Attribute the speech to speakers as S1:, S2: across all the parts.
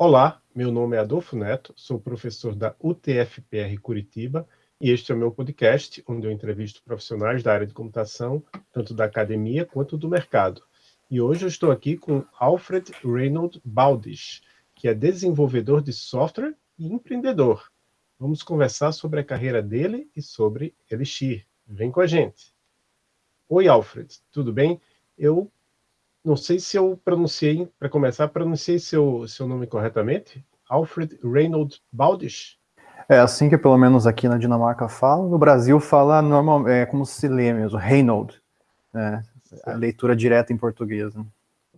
S1: Olá, meu nome é Adolfo Neto, sou professor da UTFPR Curitiba e este é o meu podcast, onde eu entrevisto profissionais da área de computação, tanto da academia quanto do mercado. E hoje eu estou aqui com Alfred Reynold Baldish, que é desenvolvedor de software e empreendedor. Vamos conversar sobre a carreira dele e sobre Elixir. Vem com a gente. Oi, Alfred, tudo bem? Eu não sei se eu pronunciei, para começar, pronunciei seu, seu nome corretamente. Alfred Reynold Baldish.
S2: É assim que pelo menos aqui na Dinamarca fala. No Brasil fala normal, é como se lê mesmo, Reynold. Né? A leitura direta em português. Né?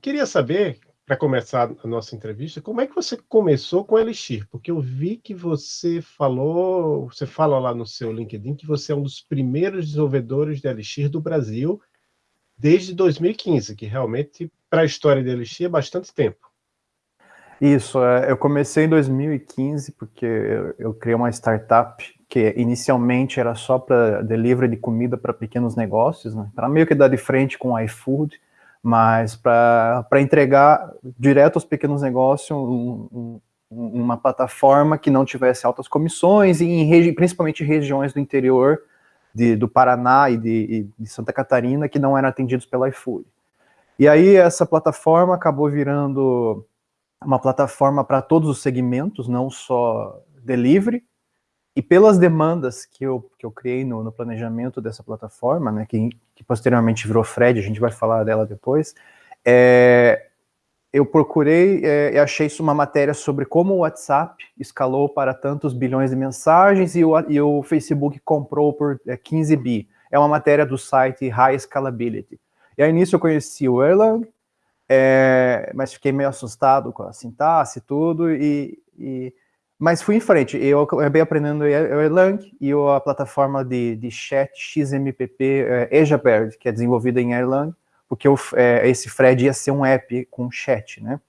S1: Queria saber, para começar a nossa entrevista, como é que você começou com Elixir? Porque eu vi que você falou, você fala lá no seu LinkedIn que você é um dos primeiros desenvolvedores de Elixir do Brasil desde 2015, que realmente, para a história de Elixir, é bastante tempo.
S2: Isso, é, eu comecei em 2015 porque eu, criei uma startup que inicialmente era só para delivery de comida para pequenos negócios, né? para meio que dar de frente com o iFood, mas para entregar direto aos pequenos negócios um, um, uma plataforma que não tivesse altas comissões e em principalmente regiões do interior de, do Paraná e de, de, Santa Catarina que não eram atendidos pela iFood. E aí essa plataforma acabou virando uma plataforma para todos os segmentos, não só delivery, e pelas demandas que eu, que eu criei no, no planejamento dessa plataforma, né, que, que, posteriormente virou Fred, a gente vai falar dela depois, é, eu procurei é, e achei isso uma matéria sobre como o WhatsApp escalou para tantos bilhões de mensagens e o, e o Facebook comprou por é, 15 bi. É uma matéria do site High Scalability. E aí nisso eu conheci o Erlang, é, mas fiquei meio assustado com a sintaxe e tudo, e, e, mas fui em frente. Eu acabei aprendendo o Erlang e a plataforma de, de chat XMPP é, EjaBird, que é desenvolvida em Erlang, porque o, é, esse Fred ia ser um app com chat, né?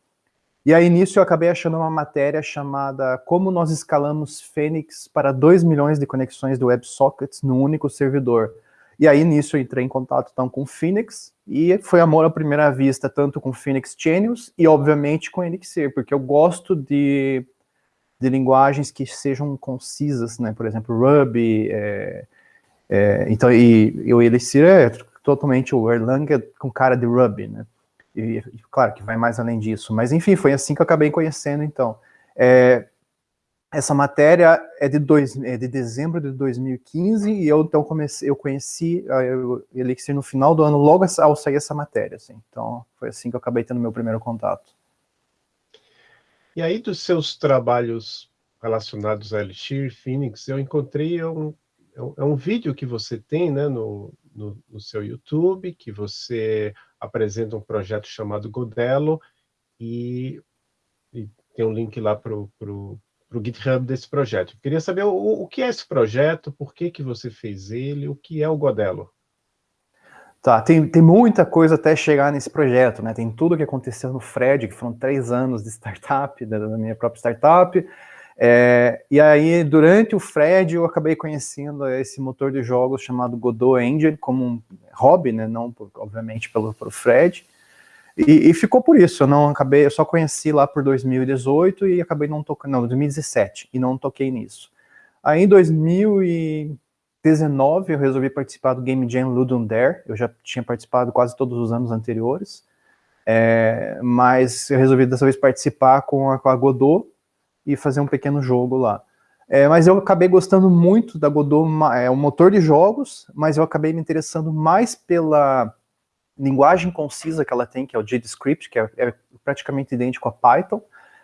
S2: E aí, nisso, eu acabei achando uma matéria chamada Como nós escalamos Fênix para 2 milhões de conexões do WebSockets no único servidor. E aí, nisso, eu entrei em contato, então, com Phoenix, e foi amor à primeira vista, tanto com Phoenix Genius e, obviamente, com Elixir, porque eu gosto de, de linguagens que sejam concisas, né? Por exemplo, Ruby, é, é, então, e, e o Elixir é totalmente o Erlang com cara de Ruby, né? E, claro que vai mais além disso, mas enfim, foi assim que eu acabei conhecendo, então. É, essa matéria é de, dois, é de dezembro de 2015, e eu então comecei, eu conheci o Elixir no final do ano, logo ao sair essa matéria, assim. Então, foi assim que eu acabei tendo meu primeiro contato.
S1: E aí, dos seus trabalhos relacionados a Elixir, Phoenix, eu encontrei um, é um vídeo que você tem, né, no, no, no, seu YouTube, que você apresenta um projeto chamado Godelo, e, e tem um link lá para o GitHub desse projeto. Eu queria saber o, o, que é esse projeto, por que, que você fez ele, o que é o Godelo?
S2: Tá, tem, tem muita coisa até chegar nesse projeto, né? Tem tudo que aconteceu no Fred, que foram três anos de startup, da, da minha própria startup, é, e aí, durante o Fred, eu acabei conhecendo esse motor de jogos chamado Godot Engine como um hobby, né? Não, por, obviamente, pelo, pelo Fred. E, e, ficou por isso, eu não acabei, eu só conheci lá por 2018 e acabei não tocando, não, 2017, e não toquei nisso. Aí em 2019 eu resolvi participar do Game Jam Ludum Dare, eu já tinha participado quase todos os anos anteriores, é, mas eu resolvi dessa vez participar com a, com a Godot, e fazer um pequeno jogo lá. É, mas eu acabei gostando muito da Godot, é um motor de jogos, mas eu acabei me interessando mais pela linguagem concisa que ela tem, que é o JavaScript, que é, é praticamente idêntico a Python,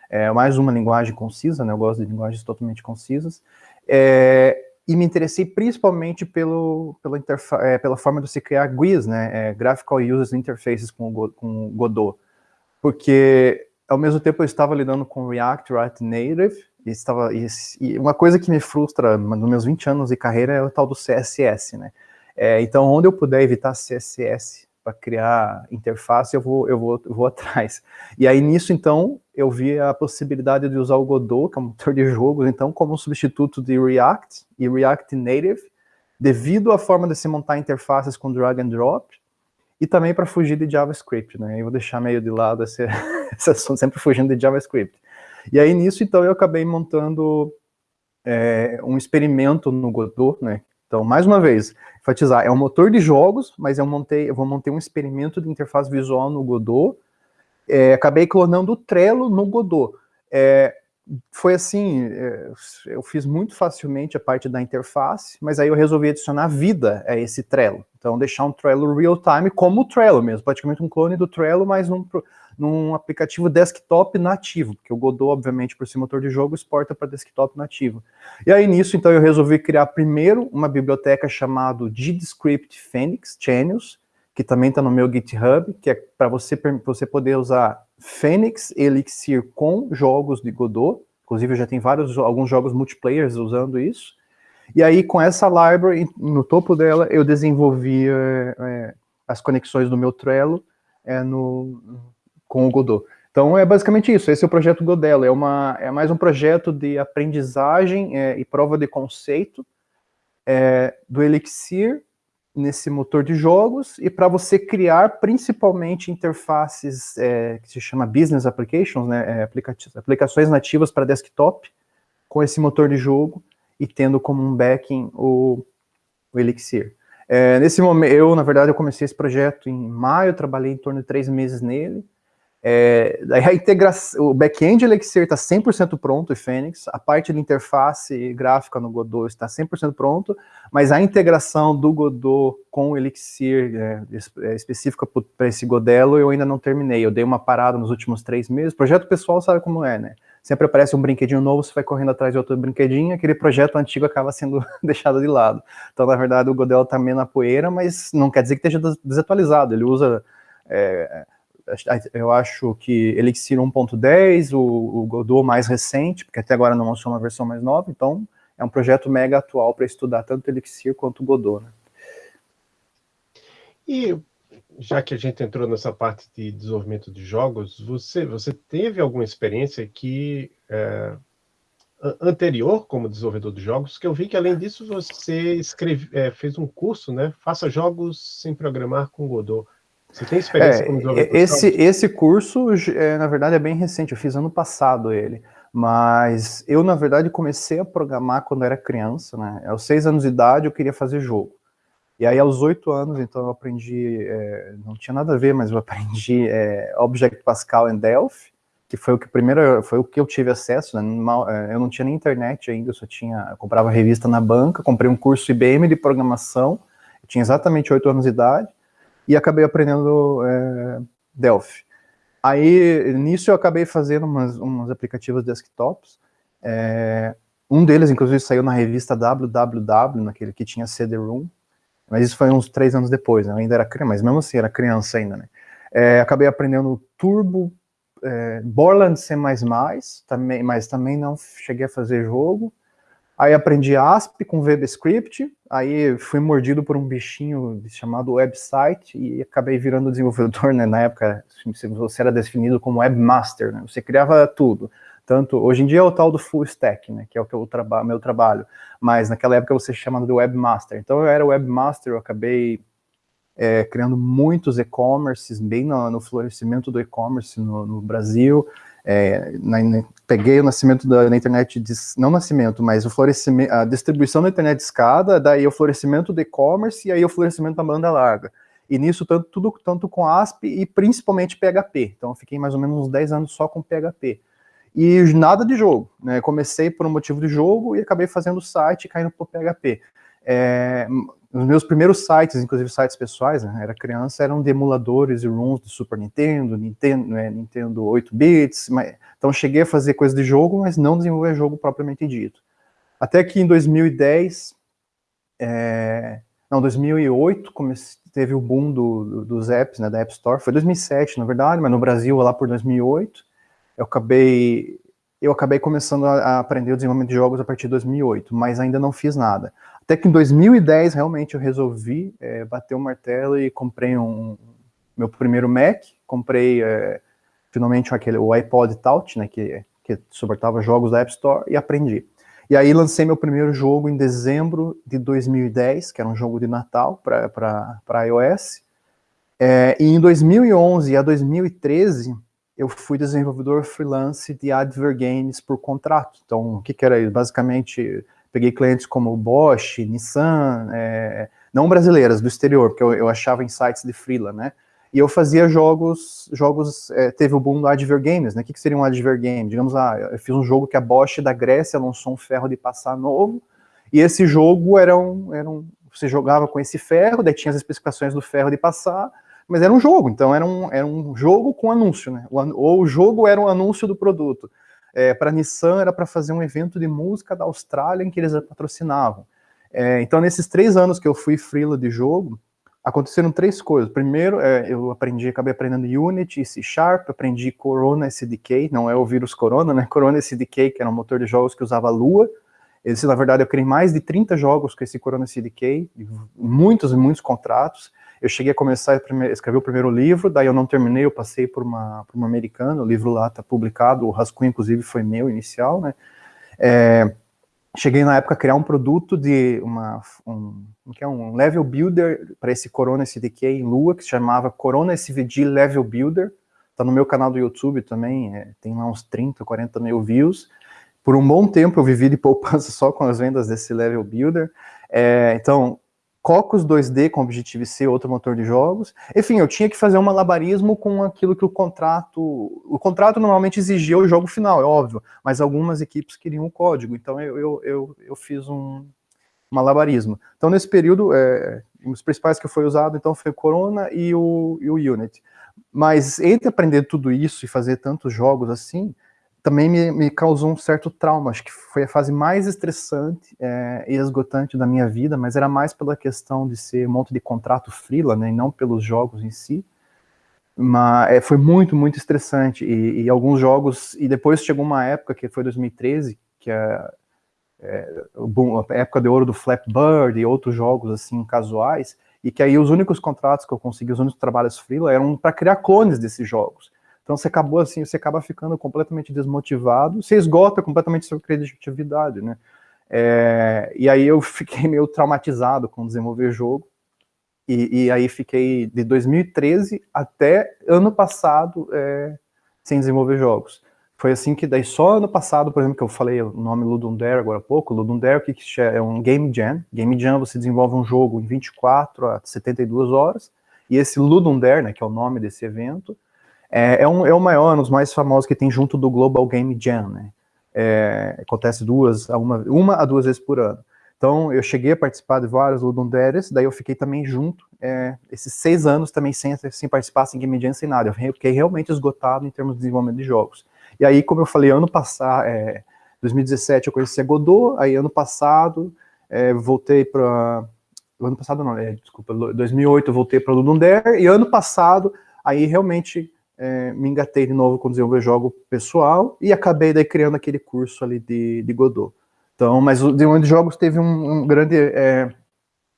S2: é mais uma linguagem concisa, né, eu gosto de linguagens totalmente concisas, é, e me interessei principalmente pelo, pela, é, pela forma de se criar GUIs, né, é, Graphical User Interfaces com o, com Godot, porque ao mesmo tempo eu estava lidando com React, React Native, e, estava, e, e uma coisa que me frustra nos meus 20 anos de carreira é o tal do CSS, né? É, então, onde eu puder evitar CSS para criar interface, eu vou, eu, vou, eu vou atrás. E aí, nisso, então, eu vi a possibilidade de usar o Godot, que é um motor de jogos, então, como substituto de React e React Native, devido à forma de se montar interfaces com drag and drop, e também para fugir de JavaScript, né? Eu vou deixar meio de lado esse, esse assunto, sempre fugindo de JavaScript. E aí nisso, então, eu acabei montando é, um experimento no Godot, né? Então, mais uma vez, enfatizar, é um motor de jogos, mas eu montei, eu vou montar um experimento de interface visual no Godot. É, acabei clonando o Trello no Godot. É, foi assim, é, eu fiz muito facilmente a parte da interface, mas aí eu resolvi adicionar vida a esse Trello. Então, deixar um Trello real-time como o Trello mesmo, praticamente um clone do Trello, mas num, num aplicativo desktop nativo, porque o Godot, obviamente, por ser motor de jogo, exporta para desktop nativo. E aí, nisso, então, eu resolvi criar primeiro uma biblioteca chamada GDScript Phoenix Channels, que também está no meu GitHub, que é para você, você poder usar Phoenix Elixir com jogos de Godot, inclusive já tem vários, alguns jogos multiplayer usando isso, e aí com essa library, no topo dela, eu desenvolvi é, é, as conexões do meu Trello é, no, com o Godot. Então é basicamente isso, esse é o projeto Godelo, é, uma, é mais um projeto de aprendizagem é, e prova de conceito é, do Elixir nesse motor de jogos e para você criar principalmente interfaces é, que se chama Business Applications, né, é, aplica aplicações nativas para desktop com esse motor de jogo e tendo como um backing o, o Elixir. É, nesse momento, eu, na verdade, eu comecei esse projeto em maio, trabalhei em torno de três meses nele, é, a integração, o back-end Elixir está 100% pronto em Fênix, a parte de interface gráfica no Godot está 100% pronto, mas a integração do Godot com o Elixir é, é, específica para esse Godelo eu ainda não terminei, eu dei uma parada nos últimos três meses, projeto pessoal sabe como é, né? Sempre aparece um brinquedinho novo, você vai correndo atrás de outro brinquedinho, aquele projeto antigo acaba sendo deixado de lado. Então, na verdade, o Godel está meio na poeira, mas não quer dizer que esteja desatualizado, ele usa... É, eu acho que Elixir 1.10, o, o Godot mais recente, porque até agora não lançou uma versão mais nova, então é um projeto mega atual para estudar tanto Elixir quanto Godot. Né?
S1: E já que a gente entrou nessa parte de desenvolvimento de jogos, você, você teve alguma experiência que é, anterior como desenvolvedor de jogos? Que eu vi que além disso você escreve, é, fez um curso, né? Faça jogos sem programar com Godot. Você tem experiência
S2: é, como desenvolvedor? Esse, esse curso, é, na verdade, é bem recente, eu fiz ano passado ele. Mas eu, na verdade, comecei a programar quando era criança, né? Aos seis anos de idade eu queria fazer jogo. E aí, aos oito anos, então, eu aprendi, é, não tinha nada a ver, mas eu aprendi é, Object Pascal em Delphi, que foi o que primeiro, foi o que eu tive acesso, né? É, eu não tinha nem internet ainda, eu só tinha, eu comprava revista na banca, comprei um curso IBM de programação, eu tinha exatamente oito anos de idade, e acabei aprendendo é, Delphi. Aí, nisso eu acabei fazendo umas, umas aplicativos desktops, é, um deles, inclusive, saiu na revista WWW, naquele que tinha CD-ROM, mas isso foi uns três anos depois, né? eu ainda era criança, mas mesmo assim, era criança ainda, né? É, acabei aprendendo Turbo, é, Borland C++, também, mas também não cheguei a fazer jogo, Aí aprendi ASP com VBScript, aí fui mordido por um bichinho chamado website e acabei virando desenvolvedor, né? Na época, você era definido como webmaster, né? Você criava tudo. Tanto, hoje em dia é o tal do full stack, né? Que é o que eu traba meu trabalho. Mas naquela época você chamava de webmaster. Então eu era webmaster, eu acabei é, criando muitos e-commerces, bem no, no, florescimento do e-commerce no, no Brasil. É, na, na, peguei o nascimento da, internet, de, não nascimento, mas o florescimento, a distribuição da internet de escada, daí o florescimento do e-commerce e aí o florescimento da banda larga. E nisso tanto, tudo tanto com ASP e principalmente PHP. Então fiquei mais ou menos uns 10 anos só com PHP. E nada de jogo, né? Comecei por um motivo de jogo e acabei fazendo o site caindo para PHP. É, os meus primeiros sites, inclusive sites pessoais, né, era criança, eram de emuladores e ROMs do Super Nintendo, Nintendo, né, Nintendo 8 bits, mas, então cheguei a fazer coisa de jogo, mas não desenvolver jogo propriamente dito. Até que em 2010, é, não, 2008, comece, teve o boom do, do, dos apps, né, da App Store, foi 2007, na verdade, mas no Brasil, lá por 2008, eu acabei, eu acabei começando a, aprender o desenvolvimento de jogos a partir de 2008, mas ainda não fiz nada. Até que em 2010, realmente, eu resolvi é, bater o martelo e comprei um, meu primeiro Mac, comprei é, finalmente aquele, o iPod Touch, né, que, que suportava jogos da App Store, e aprendi. E aí lancei meu primeiro jogo em dezembro de 2010, que era um jogo de Natal para iOS. É, e em 2011 a 2013, eu fui desenvolvedor freelance de adver games por contrato. Então, o que, que era isso? Basicamente, peguei clientes como Bosch, Nissan, é, não brasileiras, do exterior, porque eu, eu, achava em sites de freela, né? E eu fazia jogos, jogos, é, teve o boom do Adver Games, né? O que, que seria um Adver Game? Digamos, ah, eu fiz um jogo que a Bosch da Grécia lançou um ferro de passar novo, e esse jogo era um, era um, você jogava com esse ferro, daí tinha as especificações do ferro de passar, mas era um jogo, então era um, era um jogo com anúncio, né? Ou o jogo era um anúncio do produto. É, para a Nissan era para fazer um evento de música da Austrália em que eles patrocinavam. É, então, nesses três anos que eu fui freela de jogo, aconteceram três coisas. Primeiro, é, eu aprendi, acabei aprendendo Unity, C Sharp, aprendi Corona SDK, não é o vírus Corona, né? Corona SDK, que era um motor de jogos que usava Lua. Esse, na verdade, eu criei mais de 30 jogos com esse Corona SDK, muitos e muitos contratos. Eu cheguei a começar a escrever o primeiro livro, daí eu não terminei, eu passei por uma, por uma americana, o livro lá está publicado, o rascunho, inclusive, foi meu inicial, né? É, cheguei na época a criar um produto de uma, um, que é um level builder para esse Corona SDK em Lua, que se chamava Corona SVG Level Builder, tá no meu canal do YouTube também, é, tem lá uns 30, 40 mil views. Por um bom tempo eu vivi de poupança só com as vendas desse Level Builder. É, então, Cocos 2D com Objective-C, outro motor de jogos. Enfim, eu tinha que fazer um malabarismo com aquilo que o contrato... O contrato normalmente exigia o jogo final, é óbvio, mas algumas equipes queriam o código, então eu, eu, eu, eu fiz um malabarismo. Então, nesse período, é, os principais que foi usado, então, foi o Corona e o, e o Unity. Mas entre aprender tudo isso e fazer tantos jogos assim, também me, me, causou um certo trauma, acho que foi a fase mais estressante é, e esgotante da minha vida, mas era mais pela questão de ser um monte de contrato frila, né, e não pelos jogos em si, mas é, foi muito, muito estressante, e, e, alguns jogos, e depois chegou uma época, que foi 2013, que é, é a época de ouro do Flappy Bird e outros jogos, assim, casuais, e que aí os únicos contratos que eu consegui, os únicos trabalhos frila, eram para criar clones desses jogos, então você acabou assim, você acaba ficando completamente desmotivado, você esgota completamente sua criatividade, né? É, e aí eu fiquei meio traumatizado com desenvolver jogo, e, e aí fiquei de 2013 até ano passado é, sem desenvolver jogos. Foi assim que daí só ano passado, por exemplo, que eu falei o nome Ludum Dare agora há pouco, Ludum Dare que é um Game Jam, Game Jam você desenvolve um jogo em 24 a 72 horas, e esse Ludum Dare, né, que é o nome desse evento, é, é, um, é o maior, um dos mais famosos que tem junto do Global Game Jam, né? É, acontece duas, uma, uma a duas vezes por ano. Então, eu cheguei a participar de vários Ludum Dares, daí eu fiquei também junto, é, esses seis anos também sem, sem participar, sem Game Jam, sem nada. Eu fiquei realmente esgotado em termos de desenvolvimento de jogos. E aí, como eu falei, ano passado, é, 2017 eu conheci a Godot, aí ano passado é, voltei para... Ano passado não, é, desculpa, 2008 eu voltei para Ludum Dare, e ano passado, aí realmente é, me engatei de novo com desenvolver jogo pessoal e acabei daí criando aquele curso ali de, de Godot. Então, mas o desenvolvimento de jogos teve um, um grande, é,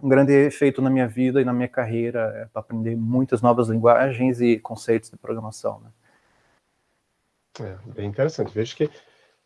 S2: um grande efeito na minha vida e na minha carreira, é, para aprender muitas novas linguagens e conceitos de programação. Né?
S1: É, bem interessante. Vejo que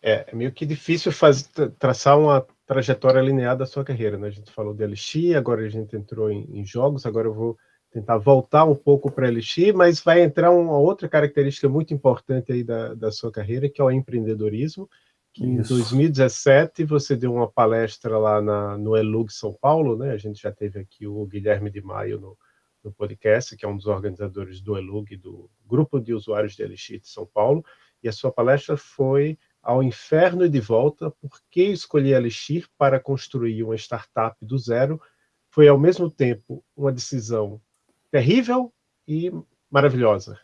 S1: é, é meio que difícil fazer, traçar uma trajetória linear da sua carreira. Né? A gente falou de Elixir, agora a gente entrou em, em jogos, agora eu vou tentar voltar um pouco para Elixir, mas vai entrar uma outra característica muito importante aí da, da sua carreira, que é o empreendedorismo, que Isso. em 2017 você deu uma palestra lá na, no Elug São Paulo, né? A gente já teve aqui o Guilherme de Maio no, no podcast, que é um dos organizadores do Elug, do Grupo de Usuários de Elixir de São Paulo, e a sua palestra foi ao inferno e de volta, por que escolher Elixir para construir uma startup do zero foi ao mesmo tempo uma decisão terrível e maravilhosa.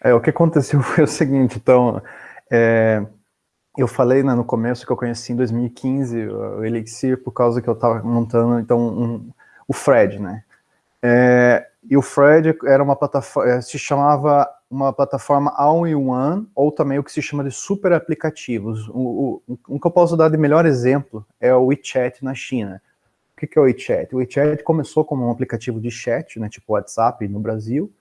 S2: É, o que aconteceu foi o seguinte, então, é, eu falei né, no começo que eu conheci em 2015 o Elixir por causa que eu estava montando, então, um, o Fred, né? É, e o Fred era uma plataforma, é, se chamava uma plataforma all-in-one, ou também o que se chama de super aplicativos. O, o, o que eu posso dar de melhor exemplo é o WeChat na China. Que, que é o WeChat? O WeChat começou como um aplicativo de chat, né, tipo WhatsApp no Brasil,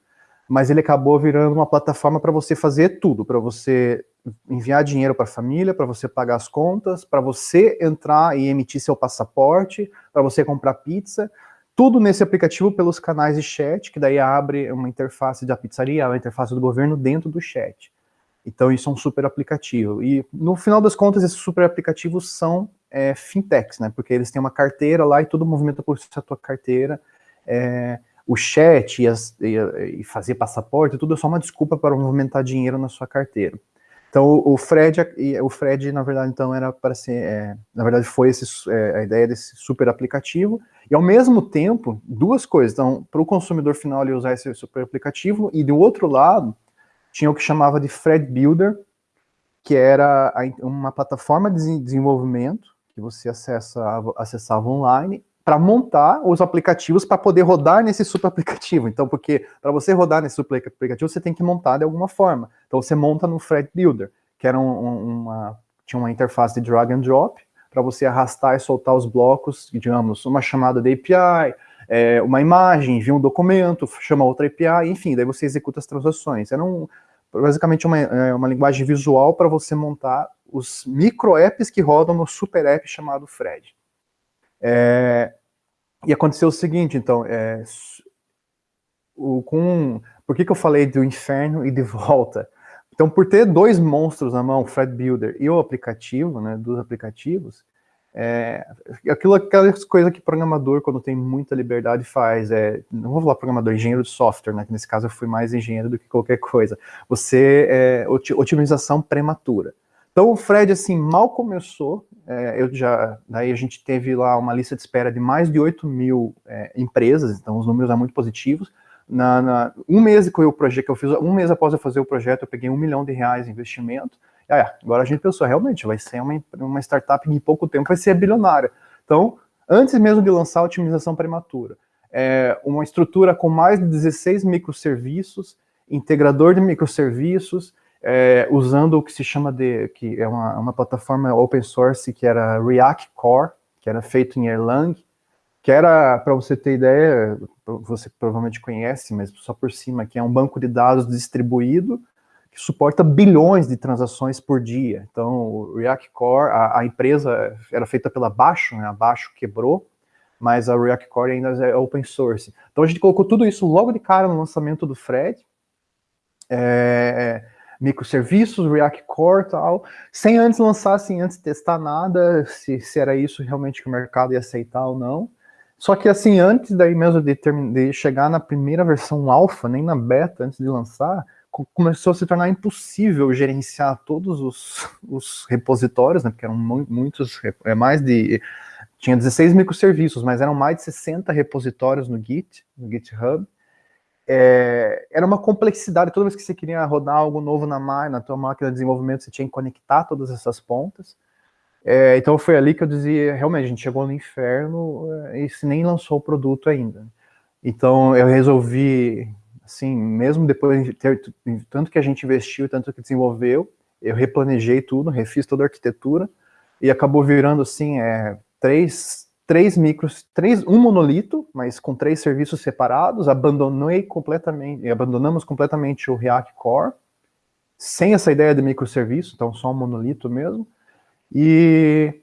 S2: mas ele acabou virando uma plataforma para você fazer tudo, para você enviar dinheiro para a família, para você pagar as contas, para você entrar e emitir seu passaporte, para você comprar pizza, tudo nesse aplicativo pelos canais de chat, que daí abre uma interface da pizzaria, uma interface do governo dentro do chat. Então isso é um super aplicativo. E no final das contas, esses super aplicativos são é, fintechs, né? Porque eles têm uma carteira lá e tudo movimenta por essa tua carteira. É, o chat e, as, e, e, fazer passaporte, tudo é só uma desculpa para movimentar dinheiro na sua carteira. Então o Fred, o Fred na verdade então era para ser, é, na verdade foi esse, é, a ideia desse super aplicativo e ao mesmo tempo duas coisas. Então para o consumidor final ele usar esse super aplicativo e do outro lado tinha o que chamava de Fred Builder, que era uma plataforma de desenvolvimento que você acessa, acessava online para montar os aplicativos para poder rodar nesse super aplicativo. Então, porque para você rodar nesse super aplicativo, você tem que montar de alguma forma. Então, você monta no Thread Builder, que era um, uma, tinha uma interface de drag and drop, para você arrastar e soltar os blocos, digamos, uma chamada de API, é, uma imagem, envia um documento, chama outra API, enfim, daí você executa as transações. Era um, basicamente uma, é, uma linguagem visual para você montar os micro apps que rodam no super app chamado Fred. É, e aconteceu o seguinte, então, é, o, com, por que, que eu falei do inferno e de volta? Então, por ter dois monstros na mão, o Fred Builder e o aplicativo, né, dos aplicativos, é, aquilo, aquelas coisas que programador, quando tem muita liberdade, faz. É, não vou falar programador, engenheiro de software, né, que nesse caso eu fui mais engenheiro do que qualquer coisa. Você, é, otimização prematura. Então o Fred, assim, mal começou, é, eu já, daí a gente teve lá uma lista de espera de mais de 8 mil é, empresas, então os números são muito positivos. Na, na, um mês que o projeto que eu fiz, um mês após eu fazer o projeto, eu peguei um milhão de reais de investimento. Ah, agora a gente pensou, realmente, vai ser uma, uma startup que em pouco tempo vai ser bilionária. Então, antes mesmo de lançar a otimização prematura, é, uma estrutura com mais de 16 microserviços, integrador de microserviços, é, usando o que se chama de, que é uma, uma plataforma open source que era React Core, que era feito em Erlang, que era, para você ter ideia, você provavelmente conhece, mas só por cima, que é um banco de dados distribuído, que suporta bilhões de transações por dia. Então, o React Core, a, a empresa era feita pela Baixo, né, a Baixo quebrou, mas a React Core ainda é open source. Então, a gente colocou tudo isso logo de cara no lançamento do Fred, é, microserviços, React Core e tal, sem antes lançar, sem antes testar nada, se, se era isso realmente que o mercado ia aceitar ou não. Só que assim, antes daí mesmo de, de chegar na primeira versão alfa, nem na beta, antes de lançar, começou a se tornar impossível gerenciar todos os, os repositórios, né, porque eram muitos, é mais de, tinha 16 microserviços, mas eram mais de 60 repositórios no Git, no GitHub, é, era uma complexidade, toda vez que você queria rodar algo novo na, na tua máquina de desenvolvimento, você tinha que conectar todas essas pontas. É, então foi ali que eu dizia, realmente, a gente chegou no inferno é, e se nem lançou o produto ainda. Então eu resolvi, assim, mesmo depois de ter tanto que a gente investiu, tanto que desenvolveu, eu replanejei tudo, refiz toda a arquitetura e acabou virando, assim, é, três, três micros, três, um monolito, mas com três serviços separados, abandonei completamente, abandonamos completamente o React Core, sem essa ideia de microserviço, então só um monolito mesmo, e,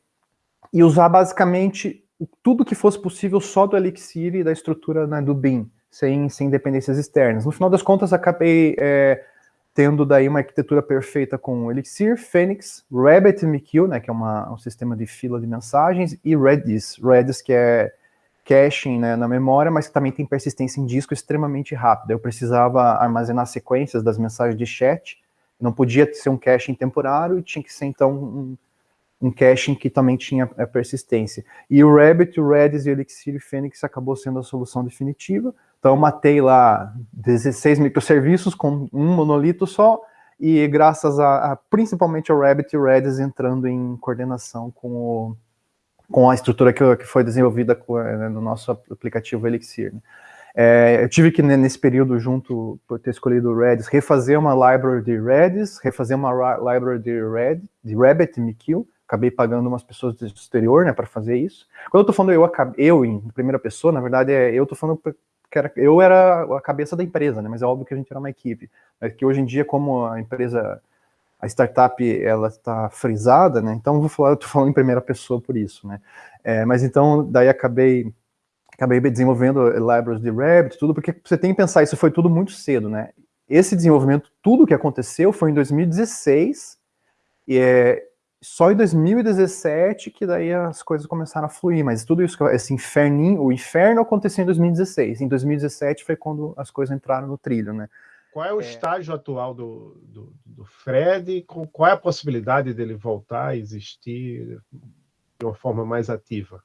S2: e usar basicamente tudo que fosse possível só do Elixir e da estrutura né, do BIM, sem, sem dependências externas. No final das contas, acabei é, tendo daí uma arquitetura perfeita com Elixir, Phoenix, RabbitMQ, né, que é uma, um sistema de fila de mensagens, e Redis, Redis que é caching né, na memória, mas que também tem persistência em disco extremamente rápida. Eu precisava armazenar sequências das mensagens de chat, não podia ser um caching temporário e tinha que ser então um, um caching que também tinha a persistência. E o Rabbit, o Redis, o Elixir e o Phoenix acabou sendo a solução definitiva, então matei lá 16 microserviços com um monolito só, e graças a, a principalmente ao Rabbit e Redis entrando em coordenação com, o, com a estrutura que, que foi desenvolvida com, né, no nosso aplicativo Elixir. Né. É, eu tive que, nesse período, junto, por ter escolhido o Redis, refazer uma library de Redis, refazer uma library de, Red, de RabbitMQ, acabei pagando umas pessoas do exterior, né, para fazer isso. Quando eu tô falando eu, eu em primeira pessoa, na verdade, é, eu tô falando que era, eu era a cabeça da empresa, né? Mas é óbvio que a gente era uma equipe. Mas que hoje em dia, como a empresa, a startup, ela está frisada, né? Então, vou falar, eu tô falando em primeira pessoa por isso, né? É, mas então, daí acabei acabei desenvolvendo libraries de Rabbit, tudo, porque você tem que pensar, isso foi tudo muito cedo, né? Esse desenvolvimento, tudo que aconteceu foi em 2016, e é só em 2017 que daí as coisas começaram a fluir, mas tudo isso, esse inferninho, o inferno aconteceu em 2016, em 2017 foi quando as coisas entraram no trilho, né?
S1: Qual é o é... estágio atual do, do, do Fred? Qual é a possibilidade dele voltar a existir de uma forma mais ativa?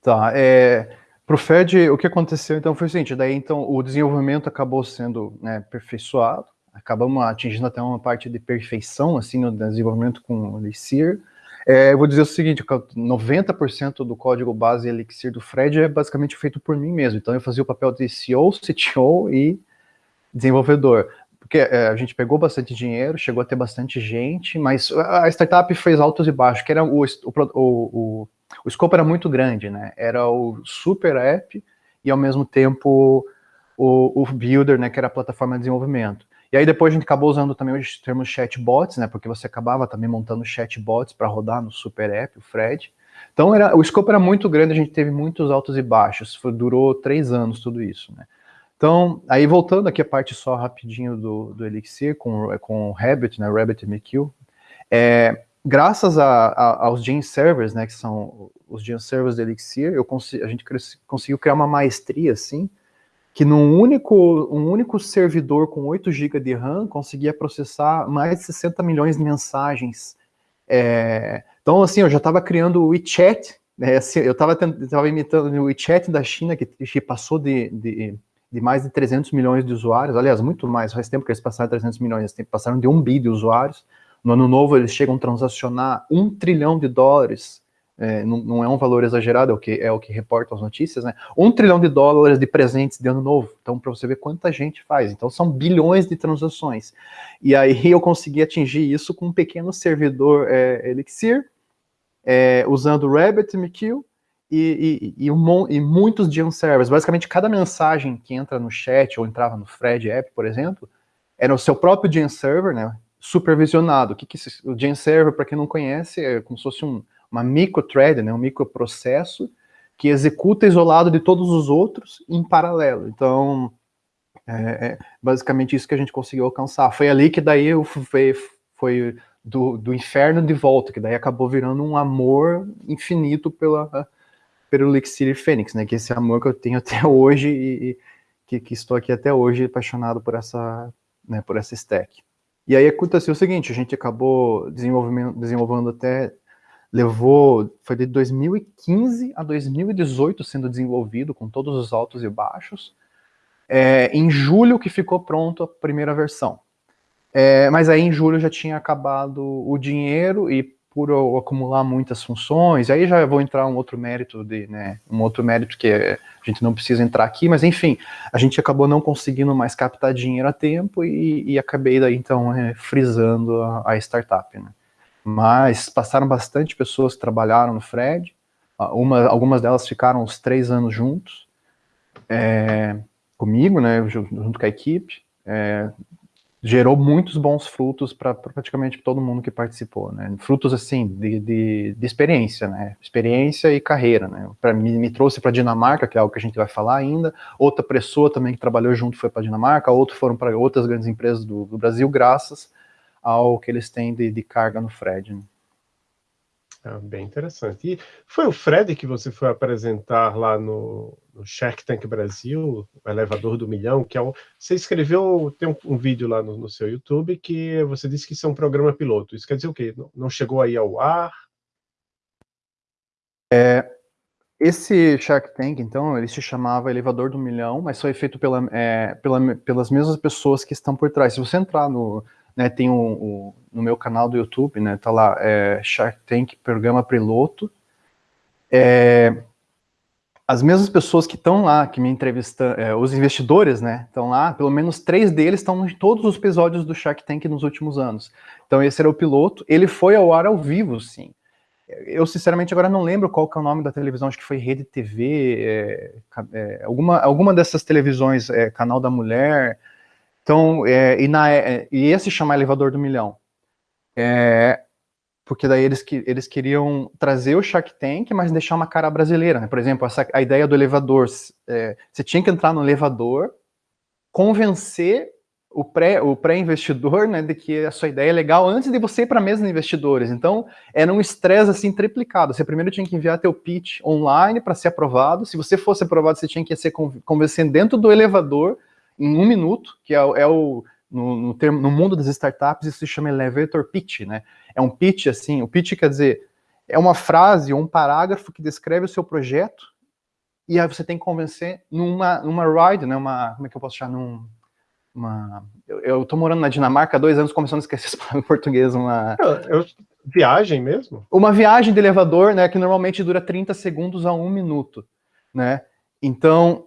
S2: Tá, é, para o Fred, o que aconteceu então foi o seguinte, daí então o desenvolvimento acabou sendo né, aperfeiçoado, acabamos atingindo até uma parte de perfeição, assim, no desenvolvimento com o Elixir. É, eu vou dizer o seguinte, 90% do código base Elixir do Fred é basicamente feito por mim mesmo, então eu fazia o papel de CEO, CTO e desenvolvedor. Porque é, a gente pegou bastante dinheiro, chegou a ter bastante gente, mas a startup fez altos e baixos, que era o, o, o, o escopo era muito grande, né? Era o super app e ao mesmo tempo o, o builder, né, que era a plataforma de desenvolvimento. E aí depois a gente acabou usando também os termos chatbots, né, porque você acabava também montando chatbots para rodar no super app, o Fred. Então era, o escopo era muito grande, a gente teve muitos altos e baixos, foi, durou três anos tudo isso, né. Então, aí voltando aqui a parte só rapidinho do, do Elixir com, com o Rabbit, né, RabbitMQ, é, graças a, a, aos Gene Servers, né, que são os Gene Servers do Elixir, eu a gente conseguiu criar uma maestria, assim, que num único, um único servidor com 8 GB de RAM conseguia processar mais de 60 milhões de mensagens. É, então, assim, eu já estava criando o WeChat, né, assim, eu estava imitando o WeChat da China, que, que passou de, de de mais de 300 milhões de usuários, aliás, muito mais, faz tempo que eles passaram 300 milhões, passaram de 1 bi de usuários, no ano novo eles chegam a transacionar um trilhão de dólares, é, não, não, é um valor exagerado, é o que, é o que reportam as notícias, né? Um trilhão de dólares de presentes de ano novo, então para você ver quanta gente faz, então são bilhões de transações, e aí eu consegui atingir isso com um pequeno servidor é, Elixir, é, usando RabbitMQ, e, e, e, um, e muitos Gen servers. Basicamente, cada mensagem que entra no chat ou entrava no Fred app, por exemplo, era o seu próprio Gen server, né, supervisionado. O que, que o Gen server, para quem não conhece, é como se fosse um, uma microthread, né, um microprocesso que executa isolado de todos os outros em paralelo. Então, é, é basicamente isso que a gente conseguiu alcançar. Foi ali que daí eu fui, foi do, do inferno de volta, que daí acabou virando um amor infinito pela pelo Elixir Fênix, né? Que esse amor que eu tenho até hoje e, que, que, estou aqui até hoje apaixonado por essa, né, por essa stack. E aí aconteceu o seguinte, a gente acabou desenvolvendo, desenvolvendo até, levou, foi de 2015 a 2018 sendo desenvolvido, com todos os altos e baixos. É, em julho que ficou pronto a primeira versão. É, mas aí em julho já tinha acabado o dinheiro e por acumular muitas funções, aí já vou entrar um outro mérito de, né, um outro mérito que a gente não precisa entrar aqui, mas enfim, a gente acabou não conseguindo mais captar dinheiro a tempo e, e acabei daí então é, frisando a, a startup, né. Mas passaram bastante pessoas que trabalharam no Fred, uma, algumas delas ficaram uns três anos juntos, é, comigo, né, junto com a equipe, é, gerou muitos bons frutos para praticamente todo mundo que participou, né? Frutos assim de, de, de experiência, né? Experiência e carreira, né? Para mim me trouxe para Dinamarca, que é algo que a gente vai falar ainda. Outra pessoa também que trabalhou junto foi para Dinamarca. Outros foram para outras grandes empresas do, do, Brasil, graças ao que eles têm de, de carga no Fred. Né?
S1: Ah, bem interessante. E foi o Fred que você foi apresentar lá no, no Shark Tank Brasil, o elevador do milhão, que é um, você escreveu, tem um, um vídeo lá no, no, seu YouTube que você disse que isso é um programa piloto. Isso quer dizer o quê? Não, não chegou aí ao ar?
S2: É, esse Shark Tank, então, ele se chamava Elevador do Milhão, mas foi feito pela, é, pela, pelas mesmas pessoas que estão por trás. Se você entrar no, né, tem no meu canal do YouTube, né, tá lá, é, Shark Tank Programa Piloto, é, as mesmas pessoas que estão lá, que me entrevistam, é, os investidores, né, estão lá, pelo menos três deles estão em todos os episódios do Shark Tank nos últimos anos. Então esse era o piloto, ele foi ao ar ao vivo, sim. Eu, sinceramente, agora não lembro qual que é o nome da televisão, acho que foi Rede TV, é, é, alguma, alguma dessas televisões, é, Canal da Mulher, então, é, e, na, é, e esse chama elevador do milhão. É, porque daí eles, eles queriam trazer o Shark Tank, mas deixar uma cara brasileira, né? Por exemplo, essa, a ideia do elevador, é, você tinha que entrar no elevador, convencer o pré-investidor, o pré né, de que a sua ideia é legal antes de você ir para a mesa de investidores. Então, era um estresse assim triplicado. Você primeiro tinha que enviar teu pitch online para ser aprovado. Se você fosse aprovado, você tinha que ser convencendo dentro do elevador em um minuto, que é, é o no, no, termo, no mundo das startups isso se chama elevator pitch, né? É um pitch assim, o pitch quer dizer é uma frase ou um parágrafo que descreve o seu projeto e aí você tem que convencer numa, numa ride, né? Uma, como é que eu posso chamar? Num, uma, eu, eu tô morando na Dinamarca há dois anos, começando a esquecer essa palavra em português, uma...
S1: Eu, viagem mesmo?
S2: Uma viagem de elevador, né, que normalmente dura 30 segundos a um minuto, né? Então,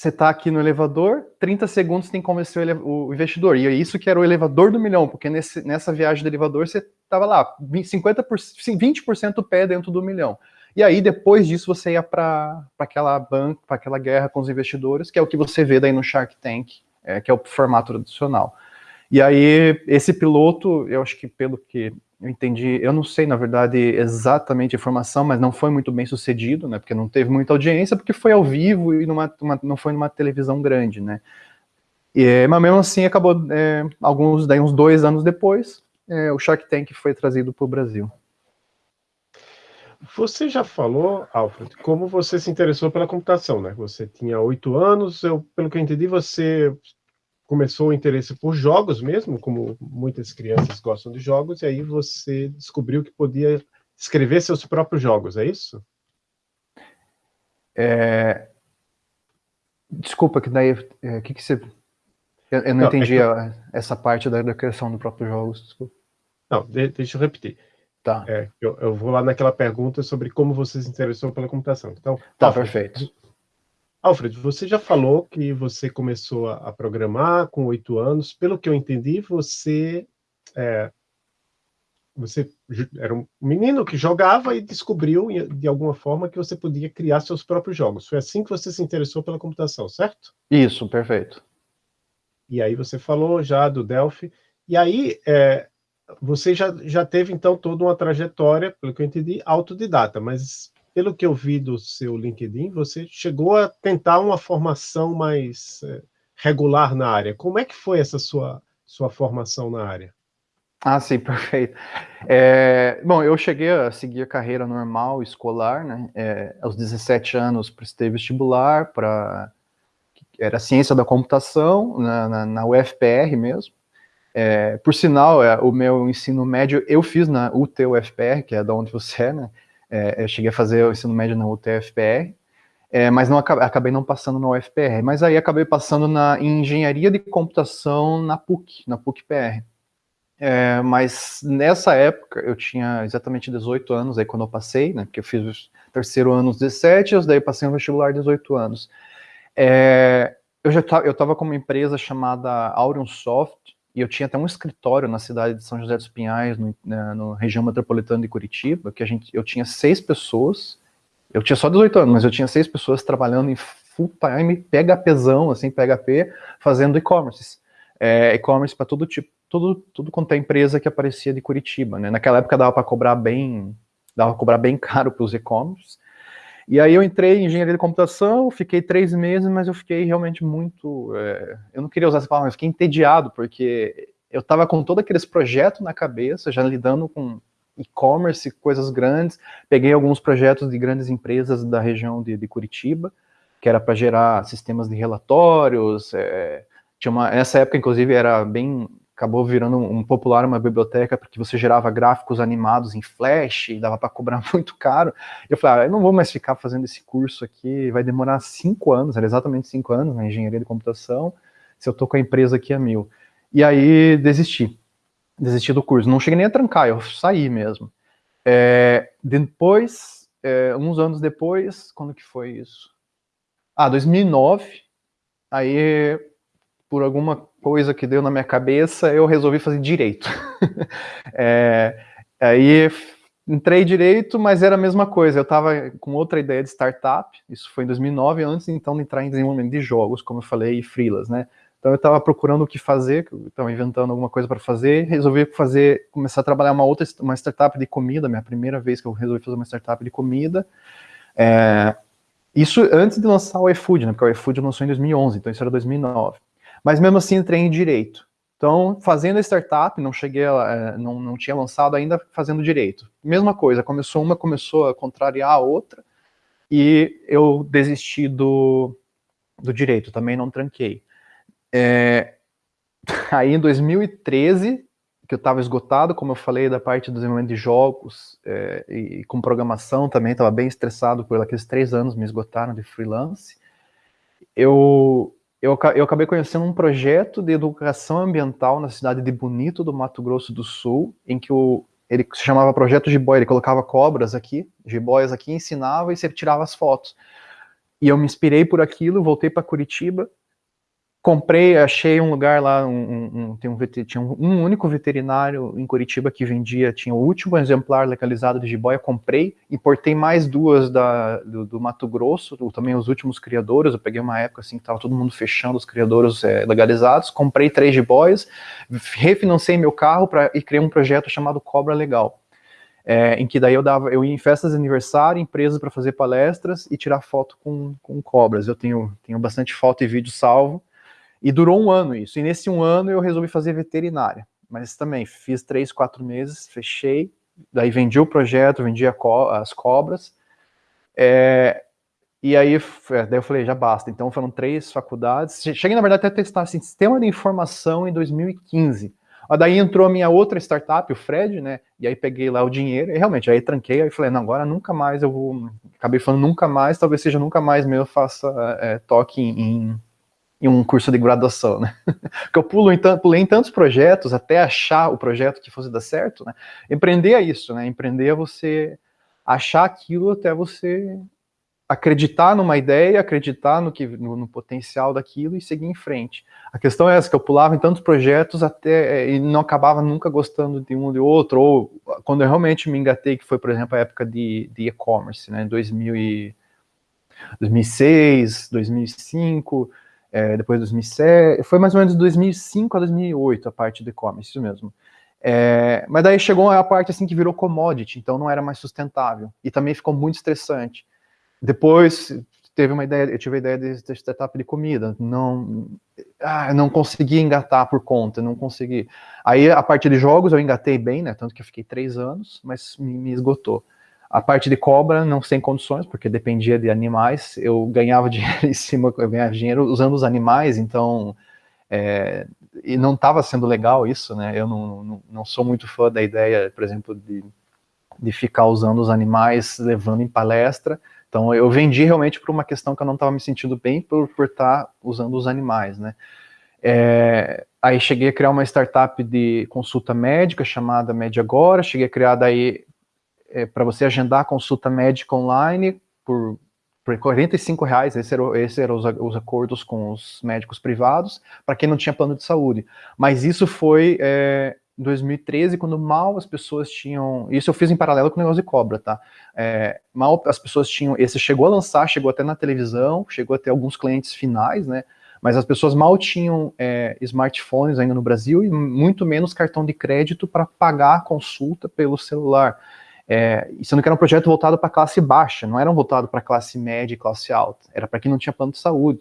S2: você está aqui no elevador, 30 segundos tem que convencer o, investidor. E é isso que era o elevador do milhão, porque nesse, nessa viagem do elevador você estava lá, 50%, 20% pé dentro do milhão. E aí, depois disso, você ia para aquela banca, para aquela guerra com os investidores, que é o que você vê daí no Shark Tank, é, que é o formato tradicional. E aí, esse piloto, eu acho que pelo que eu entendi, eu não sei, na verdade, exatamente a informação, mas não foi muito bem sucedido, né, porque não teve muita audiência, porque foi ao vivo e numa, uma, não foi numa televisão grande, né. E, mas mesmo assim, acabou, é, alguns, daí uns dois anos depois, é, o Shark Tank foi trazido para o Brasil.
S1: Você já falou, Alfred, como você se interessou pela computação, né? Você tinha oito anos, eu, pelo que eu entendi, você começou o interesse por jogos mesmo, como muitas crianças gostam de jogos, e aí você descobriu que podia escrever seus próprios jogos, é isso?
S2: É... Desculpa, que daí, o é, que, que você... Eu, eu não, não, entendi é que... a, essa parte da, da, criação do próprio jogos, desculpa.
S1: Não, de, deixa eu repetir. Tá. É, eu, eu, vou lá naquela pergunta sobre como você se interessou pela computação. Então,
S2: tá, perfeito.
S1: Alfred, você já falou que você começou a, programar com oito anos. Pelo que eu entendi, você, é, você era um menino que jogava e descobriu, de alguma forma, que você podia criar seus próprios jogos. Foi assim que você se interessou pela computação, certo?
S2: Isso, perfeito.
S1: E aí você falou já do Delphi. E aí, é, você já, já teve, então, toda uma trajetória, pelo que eu entendi, autodidata, mas pelo que eu vi do seu LinkedIn, você chegou a tentar uma formação mais é, regular na área. Como é que foi essa sua, sua formação na área?
S2: Ah, sim, perfeito. É, bom, eu cheguei a seguir a carreira normal, escolar, né? É, aos 17 anos prestei vestibular para... Era ciência da computação, na, na, na UFPR mesmo. É, por sinal, é, o meu ensino médio eu fiz na UTUFPR, que é da onde você é, né? É, eu cheguei a fazer o ensino médio na UTFPR, é, mas não acabei não passando na UFPR. Mas aí acabei passando na em engenharia de computação na PUC, na PUC-PR. É, mas nessa época eu tinha exatamente 18 anos aí quando eu passei, né? Porque eu fiz o terceiro ano aos 17, daí passei no vestibular 18 anos. É, eu já eu estava com uma empresa chamada Aurion Soft, e eu tinha até um escritório na cidade de São José dos Pinhais, no, na no região metropolitana de Curitiba, que a gente, eu tinha seis pessoas, eu tinha só 18 anos, mas eu tinha seis pessoas trabalhando em full time, PHPzão, assim, PHP, fazendo e-commerce. É, e-commerce para todo tipo, tudo, tudo quanto é empresa que aparecia de Curitiba, né? Naquela época dava para cobrar bem, dava para cobrar bem caro para os e-commerce, e aí eu entrei em engenharia de computação, fiquei três meses, mas eu fiquei realmente muito... É, eu não queria usar essa palavra, mas fiquei entediado, porque eu estava com todos aqueles projetos na cabeça, já lidando com e-commerce, coisas grandes, peguei alguns projetos de grandes empresas da região de, de Curitiba, que era para gerar sistemas de relatórios, é, tinha uma, nessa época, inclusive, era bem acabou virando um popular uma biblioteca porque você gerava gráficos animados em Flash e dava para cobrar muito caro. Eu falei, ah, eu não vou mais ficar fazendo esse curso aqui, vai demorar cinco anos, era exatamente cinco anos na engenharia de computação, se eu tô com a empresa aqui a mil. E aí desisti, desisti do curso. Não cheguei nem a trancar, eu saí mesmo. É, depois, é, uns anos depois, quando que foi isso? Ah, 2009, aí por alguma coisa que deu na minha cabeça, eu resolvi fazer direito. é, aí entrei direito, mas era a mesma coisa, eu estava com outra ideia de startup, isso foi em 2009, antes então de entrar em desenvolvimento de jogos, como eu falei, e freelas, né? Então eu estava procurando o que fazer, estava inventando alguma coisa para fazer, resolvi fazer, começar a trabalhar uma outra, uma startup de comida, minha primeira vez que eu resolvi fazer uma startup de comida. É, isso antes de lançar o iFood, né? Porque o iFood lançou em 2011, então isso era 2009. Mas mesmo assim entrei em direito. Então, fazendo a startup, não cheguei, a, é, não, não tinha lançado ainda fazendo direito. Mesma coisa, começou uma, começou a contrariar a outra, e eu desisti do, do direito, também não tranquei. É, aí em 2013, que eu estava esgotado, como eu falei, da parte do desenvolvimento de jogos é, e com programação também, estava bem estressado por aqueles três anos me esgotaram de freelance. Eu, eu, eu acabei conhecendo um projeto de educação ambiental na cidade de Bonito, do Mato Grosso do Sul, em que o, ele se chamava Projeto Jiboia, ele colocava cobras aqui, jiboias aqui, ensinava e você tirava as fotos. E eu me inspirei por aquilo, voltei para Curitiba, comprei, achei um lugar lá, um, um, tem um, tinha um, um, único veterinário em Curitiba que vendia, tinha o último exemplar legalizado de jiboia, comprei, importei mais duas da, do, do Mato Grosso, também os últimos criadores, eu peguei uma época assim que tava todo mundo fechando os criadores é, legalizados, comprei três jiboias, refinancei meu carro pra, e criei um projeto chamado Cobra Legal. É, em que daí eu dava, eu ia em festas de aniversário, empresas para fazer palestras e tirar foto com, com cobras. Eu tenho, tenho bastante foto e vídeo salvo, e durou um ano isso. E nesse um ano eu resolvi fazer veterinária. Mas também fiz três, quatro meses, fechei. Daí vendi o projeto, vendi co as cobras. É, e aí, é, daí eu falei, já basta. Então foram três faculdades. Cheguei, na verdade, até a testar assim, sistema de informação em 2015. Daí entrou a minha outra startup, o Fred, né? E aí peguei lá o dinheiro, e realmente, aí tranquei, aí falei, não, agora nunca mais eu vou. Acabei falando nunca mais, talvez seja nunca mais mesmo eu faça é, toque em, em um curso de graduação, né? Porque eu pulo em, pulei em tantos projetos até achar o projeto que fosse dar certo, né? Empreender é isso, né? Empreender é você achar aquilo até você acreditar numa ideia, acreditar no, que, no, no, potencial daquilo e seguir em frente. A questão é essa, que eu pulava em tantos projetos até e não acabava nunca gostando de um ou de outro, ou quando eu realmente me engatei, que foi, por exemplo, a época de e-commerce, né, 2000 e, 2006, 2005, é, depois de 2007, foi mais ou menos de 2005 a 2008 a parte do e-commerce, isso mesmo. É, mas daí chegou a parte assim que virou commodity, então não era mais sustentável, e também ficou muito estressante. Depois teve uma ideia, eu tive a ideia de, de startup de comida, não, ah, não consegui engatar por conta, não consegui. Aí a parte de jogos eu engatei bem, né, tanto que eu fiquei três anos, mas me, me esgotou. A parte de cobra, não sem condições, porque dependia de animais. Eu ganhava dinheiro em cima, eu ganhava dinheiro usando os animais, então. É, e não estava sendo legal isso, né? Eu não, não, não, sou muito fã da ideia, por exemplo, de, de ficar usando os animais, levando em palestra. Então eu vendi realmente por uma questão que eu não estava me sentindo bem por, estar tá usando os animais, né? É, aí cheguei a criar uma startup de consulta médica chamada Mediagora, cheguei a criar daí é, para você agendar a consulta médica online por, por 45 reais, esses eram, esse eram os, os, acordos com os médicos privados, para quem não tinha plano de saúde. Mas isso foi é, em 2013, quando mal as pessoas tinham. Isso eu fiz em paralelo com o negócio de cobra, tá? É, mal as pessoas tinham. Esse chegou a lançar, chegou até na televisão, chegou até alguns clientes finais, né? Mas as pessoas mal tinham é, smartphones ainda no Brasil e muito menos cartão de crédito para pagar a consulta pelo celular. É, sendo que era um projeto voltado para classe baixa, não era um voltado para classe média e classe alta, era para quem não tinha plano de saúde.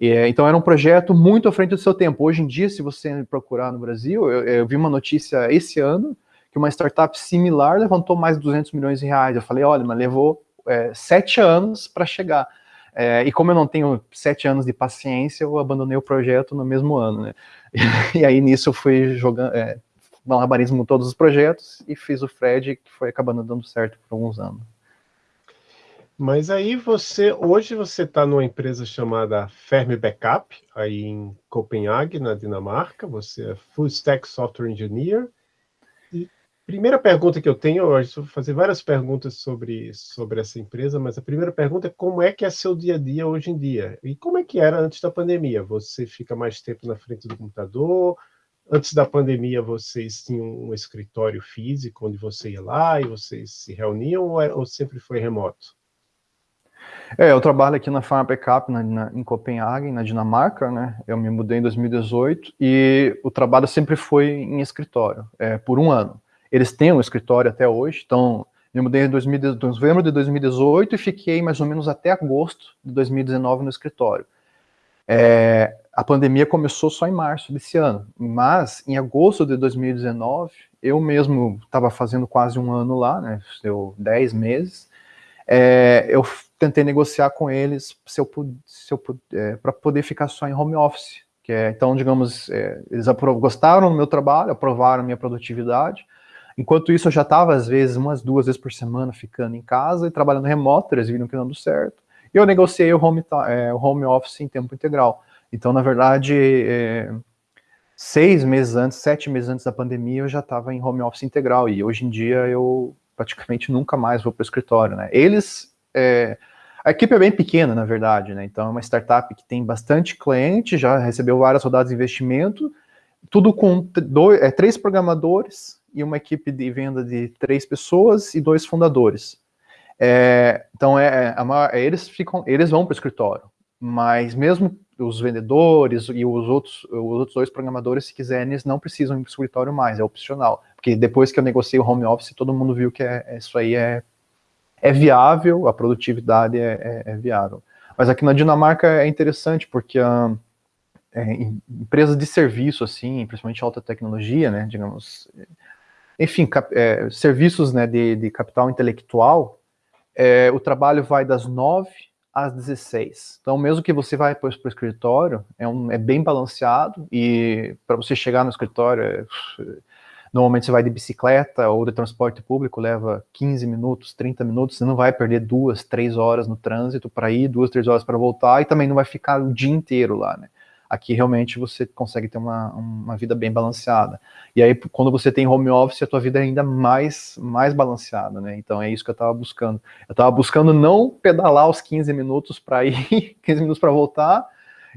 S2: É, então era um projeto muito à frente do seu tempo. Hoje em dia, se você procurar no Brasil, eu, eu vi uma notícia esse ano que uma startup similar levantou mais de 200 milhões de reais. Eu falei, olha, mas levou é, sete anos para chegar. É, e como eu não tenho sete anos de paciência, eu abandonei o projeto no mesmo ano. Né? E, e aí nisso eu fui jogando, é, malabarismo todos os projetos e fiz o Fred, que foi acabando dando certo por alguns anos.
S1: Mas aí você, hoje você está numa empresa chamada Fermi Backup, aí em Copenhague, na Dinamarca, você é Full Stack Software Engineer. E primeira pergunta que eu tenho, eu vou fazer várias perguntas sobre, sobre essa empresa, mas a primeira pergunta é como é que é seu dia a dia hoje em dia? E como é que era antes da pandemia? Você fica mais tempo na frente do computador? Antes da pandemia, vocês tinham um escritório físico onde você ia lá e vocês se reuniam ou, é, ou sempre foi remoto?
S2: É, eu trabalho aqui na Farm Backup na, na, em Copenhague, na Dinamarca, né? Eu me mudei em 2018 e o trabalho sempre foi em escritório, é, por um ano. Eles têm um escritório até hoje, então eu mudei em 2000, novembro de 2018 e fiquei mais ou menos até agosto de 2019 no escritório. É, a pandemia começou só em março desse ano, mas em agosto de 2019, eu mesmo estava fazendo quase um ano lá, né? Deu 10 meses. É, eu tentei negociar com eles se eu, é, para poder ficar só em home office. Que é, então, digamos, é, eles gostaram do meu trabalho, aprovaram minha produtividade. Enquanto isso, eu já estava, às vezes, umas duas vezes por semana ficando em casa e trabalhando remoto, eles viram que não deu certo. E eu negociei o home, é, o home office em tempo integral. Então, na verdade, é, seis meses antes, sete meses antes da pandemia, eu já estava em home office integral. E hoje em dia eu praticamente nunca mais vou para o escritório. Né? Eles é, a equipe é bem pequena, na verdade, né? Então é uma startup que tem bastante cliente, já recebeu várias rodadas de investimento, tudo com dois, é, três programadores e uma equipe de venda de três pessoas e dois fundadores. É, então é, é eles ficam, eles vão para o escritório, mas mesmo os vendedores e os outros, os outros dois programadores, se quiserem, eles não precisam ir para o escritório mais, é opcional. Porque depois que eu negociei o home office, todo mundo viu que é, isso aí é é viável, a produtividade é, é, é viável. Mas aqui na Dinamarca é interessante porque uh, é, empresas de serviço, assim, principalmente alta tecnologia, né, digamos, enfim, cap, é, serviços né, de, de capital intelectual, é, o trabalho vai das 9 às 16. Então, mesmo que você vai para o escritório, é, um, é bem balanceado e para você chegar no escritório, é, Normalmente você vai de bicicleta ou de transporte público, leva 15 minutos, 30 minutos, você não vai perder duas, três horas no trânsito para ir, duas, três horas para voltar, e também não vai ficar o dia inteiro lá, né? Aqui realmente você consegue ter uma, uma vida bem balanceada. E aí, quando você tem home office, a tua vida é ainda mais, mais balanceada, né? Então é isso que eu estava buscando. Eu estava buscando não pedalar os 15 minutos para ir, 15 minutos para voltar,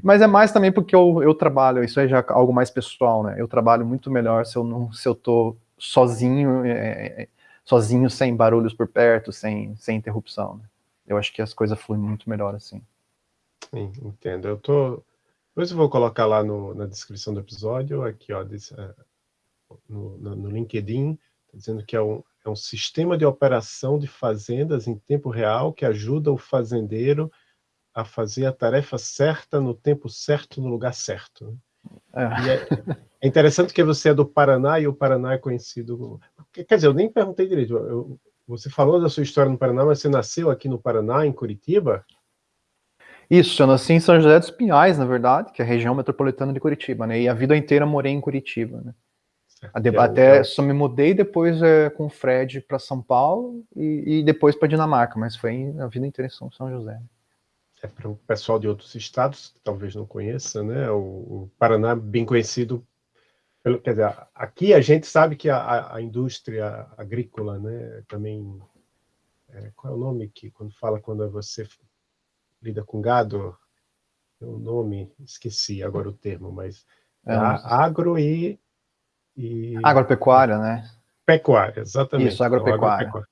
S2: mas é mais também porque eu, eu trabalho, isso é já algo mais pessoal, né? Eu trabalho muito melhor se eu não se eu tô sozinho, é, é, sozinho sem barulhos por perto, sem, sem interrupção. Né? Eu acho que as coisas fluem muito melhor assim.
S1: Sim, entendo. Eu tô. Depois eu vou colocar lá no, na descrição do episódio, aqui, ó, desse, é, no, no, no LinkedIn, tá dizendo que é um, é um sistema de operação de fazendas em tempo real que ajuda o fazendeiro a fazer a tarefa certa no tempo certo, no lugar certo. Né? É. É, é, interessante que você é do Paraná e o Paraná é conhecido. Quer dizer, eu nem perguntei direito. Eu, você falou da sua história no Paraná, mas você nasceu aqui no Paraná, em Curitiba?
S2: Isso, eu nasci em São José dos Pinhais, na verdade, que é a região metropolitana de Curitiba, né? E a vida inteira morei em Curitiba, né? Certo, Até é só me mudei depois é, com o Fred para São Paulo e, e depois para Dinamarca, mas foi a vida inteira em São, São José
S1: é para o pessoal de outros estados, que talvez não conheça, né? O, o Paraná é bem conhecido pelo, quer dizer, aqui a gente sabe que a, a indústria agrícola, né, também é, qual é o nome que quando fala quando você lida com gado, o nome, esqueci agora o termo, mas é, agro e,
S2: e agropecuária, né?
S1: Pecuária, exatamente.
S2: Isso, agropecuária. Então,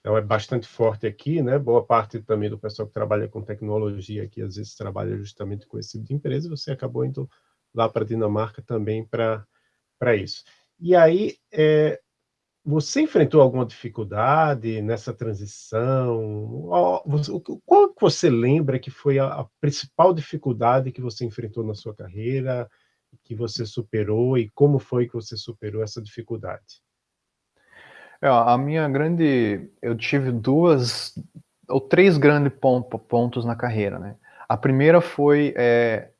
S1: então é bastante forte aqui, né? Boa parte também do pessoal que trabalha com tecnologia aqui às vezes trabalha justamente com esse tipo de empresa. Você acabou indo lá para a Dinamarca também para para isso. E aí é, você enfrentou alguma dificuldade nessa transição? Qual que você lembra que foi a, a principal dificuldade que você enfrentou na sua carreira, que você superou e como foi que você superou essa dificuldade?
S2: É, a minha grande. Eu tive duas ou três grandes pontos na carreira, né? A primeira foi. É,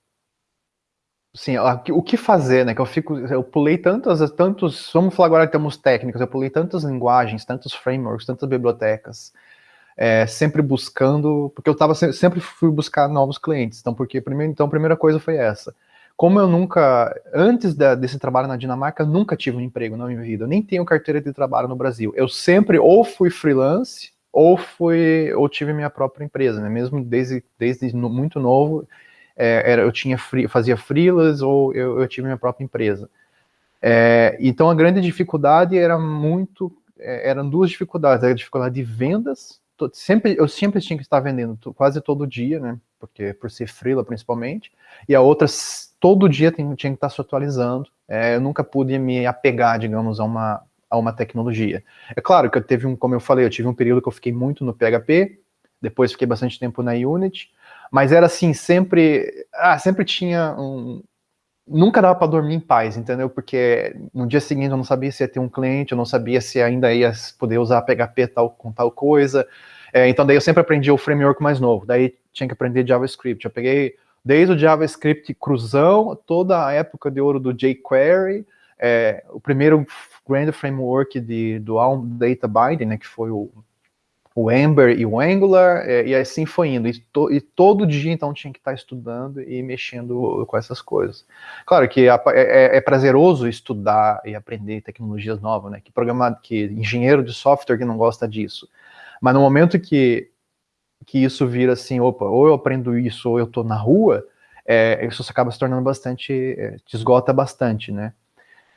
S2: assim, o que fazer, né? Que eu fico. Eu pulei tantas. tantos Vamos falar agora em termos técnicos, eu pulei tantas linguagens, tantos frameworks, tantas bibliotecas. É, sempre buscando, porque eu tava sempre fui buscar novos clientes. Então, porque primeiro, então a primeira coisa foi essa como eu nunca, antes da, desse trabalho na Dinamarca, nunca tive um emprego na minha vida. Eu nem tenho carteira de trabalho no Brasil. Eu sempre ou fui freelance ou fui ou tive minha própria empresa, né? Mesmo desde, desde muito novo, é, era, eu tinha free, fazia freelance ou eu, eu, tive minha própria empresa. É, então a grande dificuldade era muito, é, eram duas dificuldades. A dificuldade de vendas, sempre, eu sempre tinha que estar vendendo quase todo dia, né? Porque por ser freela principalmente, e a outra todo dia tinha, tinha que estar se atualizando. É, eu nunca pude me apegar, digamos, a uma, a uma tecnologia. É claro que eu teve um, como eu falei, eu tive um período que eu fiquei muito no PHP, depois fiquei bastante tempo na Unity, mas era assim, sempre, ah, sempre tinha um, nunca dava para dormir em paz, entendeu? Porque no dia seguinte eu não sabia se ia ter um cliente, eu não sabia se ainda ia poder usar PHP tal, com tal coisa. É, então daí eu sempre aprendi o framework mais novo, daí tinha que aprender JavaScript. Eu peguei desde o JavaScript cruzão, toda a época de ouro do jQuery, é, o primeiro grande framework de, do Alm Data Binding, né, que foi o o Ember e o Angular, é, e assim foi indo. E, to, e, todo dia, então, tinha que estar estudando e mexendo com essas coisas. Claro que é, é, é prazeroso estudar e aprender tecnologias novas, né? Que programado, que engenheiro de software que não gosta disso. Mas no momento que, que isso vira assim, opa, ou eu aprendo isso ou eu estou na rua, é, isso acaba se tornando bastante, é, te esgota bastante, né?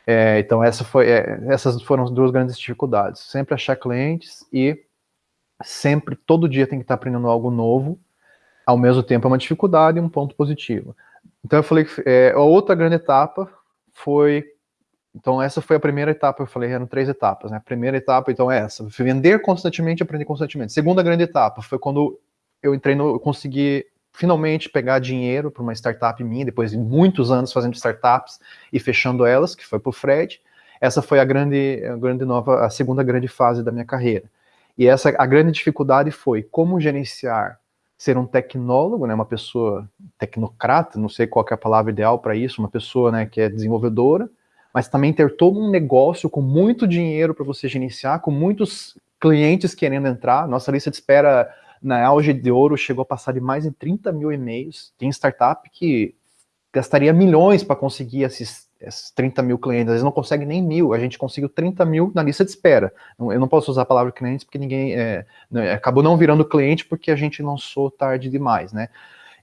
S2: É, então essa foi, essas foram as duas grandes dificuldades. Sempre achar clientes e sempre, todo dia tem que estar aprendendo algo novo, ao mesmo tempo é uma dificuldade e um ponto positivo. Então eu falei é, a outra grande etapa foi, então essa foi a primeira etapa, eu falei, eram três etapas, né? A primeira etapa, então, é essa, vender constantemente aprender constantemente. Segunda grande etapa foi quando eu entrei no, eu consegui finalmente pegar dinheiro para uma startup minha, depois de muitos anos fazendo startups e fechando elas, que foi para o Fred. Essa foi a grande, a grande nova, a segunda grande fase da minha carreira. E essa a grande dificuldade foi como gerenciar, ser um tecnólogo, né, uma pessoa tecnocrata, não sei qual é a palavra ideal para isso, uma pessoa né, que é desenvolvedora, mas também ter todo um negócio com muito dinheiro para você gerenciar, com muitos clientes querendo entrar. Nossa lista de espera na auge de ouro chegou a passar de mais de 30 mil e-mails. Tem startup que gastaria milhões para conseguir esses esses 30 mil clientes, às vezes não consegue nem mil, a gente conseguiu 30 mil na lista de espera. Eu não posso usar a palavra clientes porque ninguém, é, né, acabou não virando cliente porque a gente lançou tarde demais, né?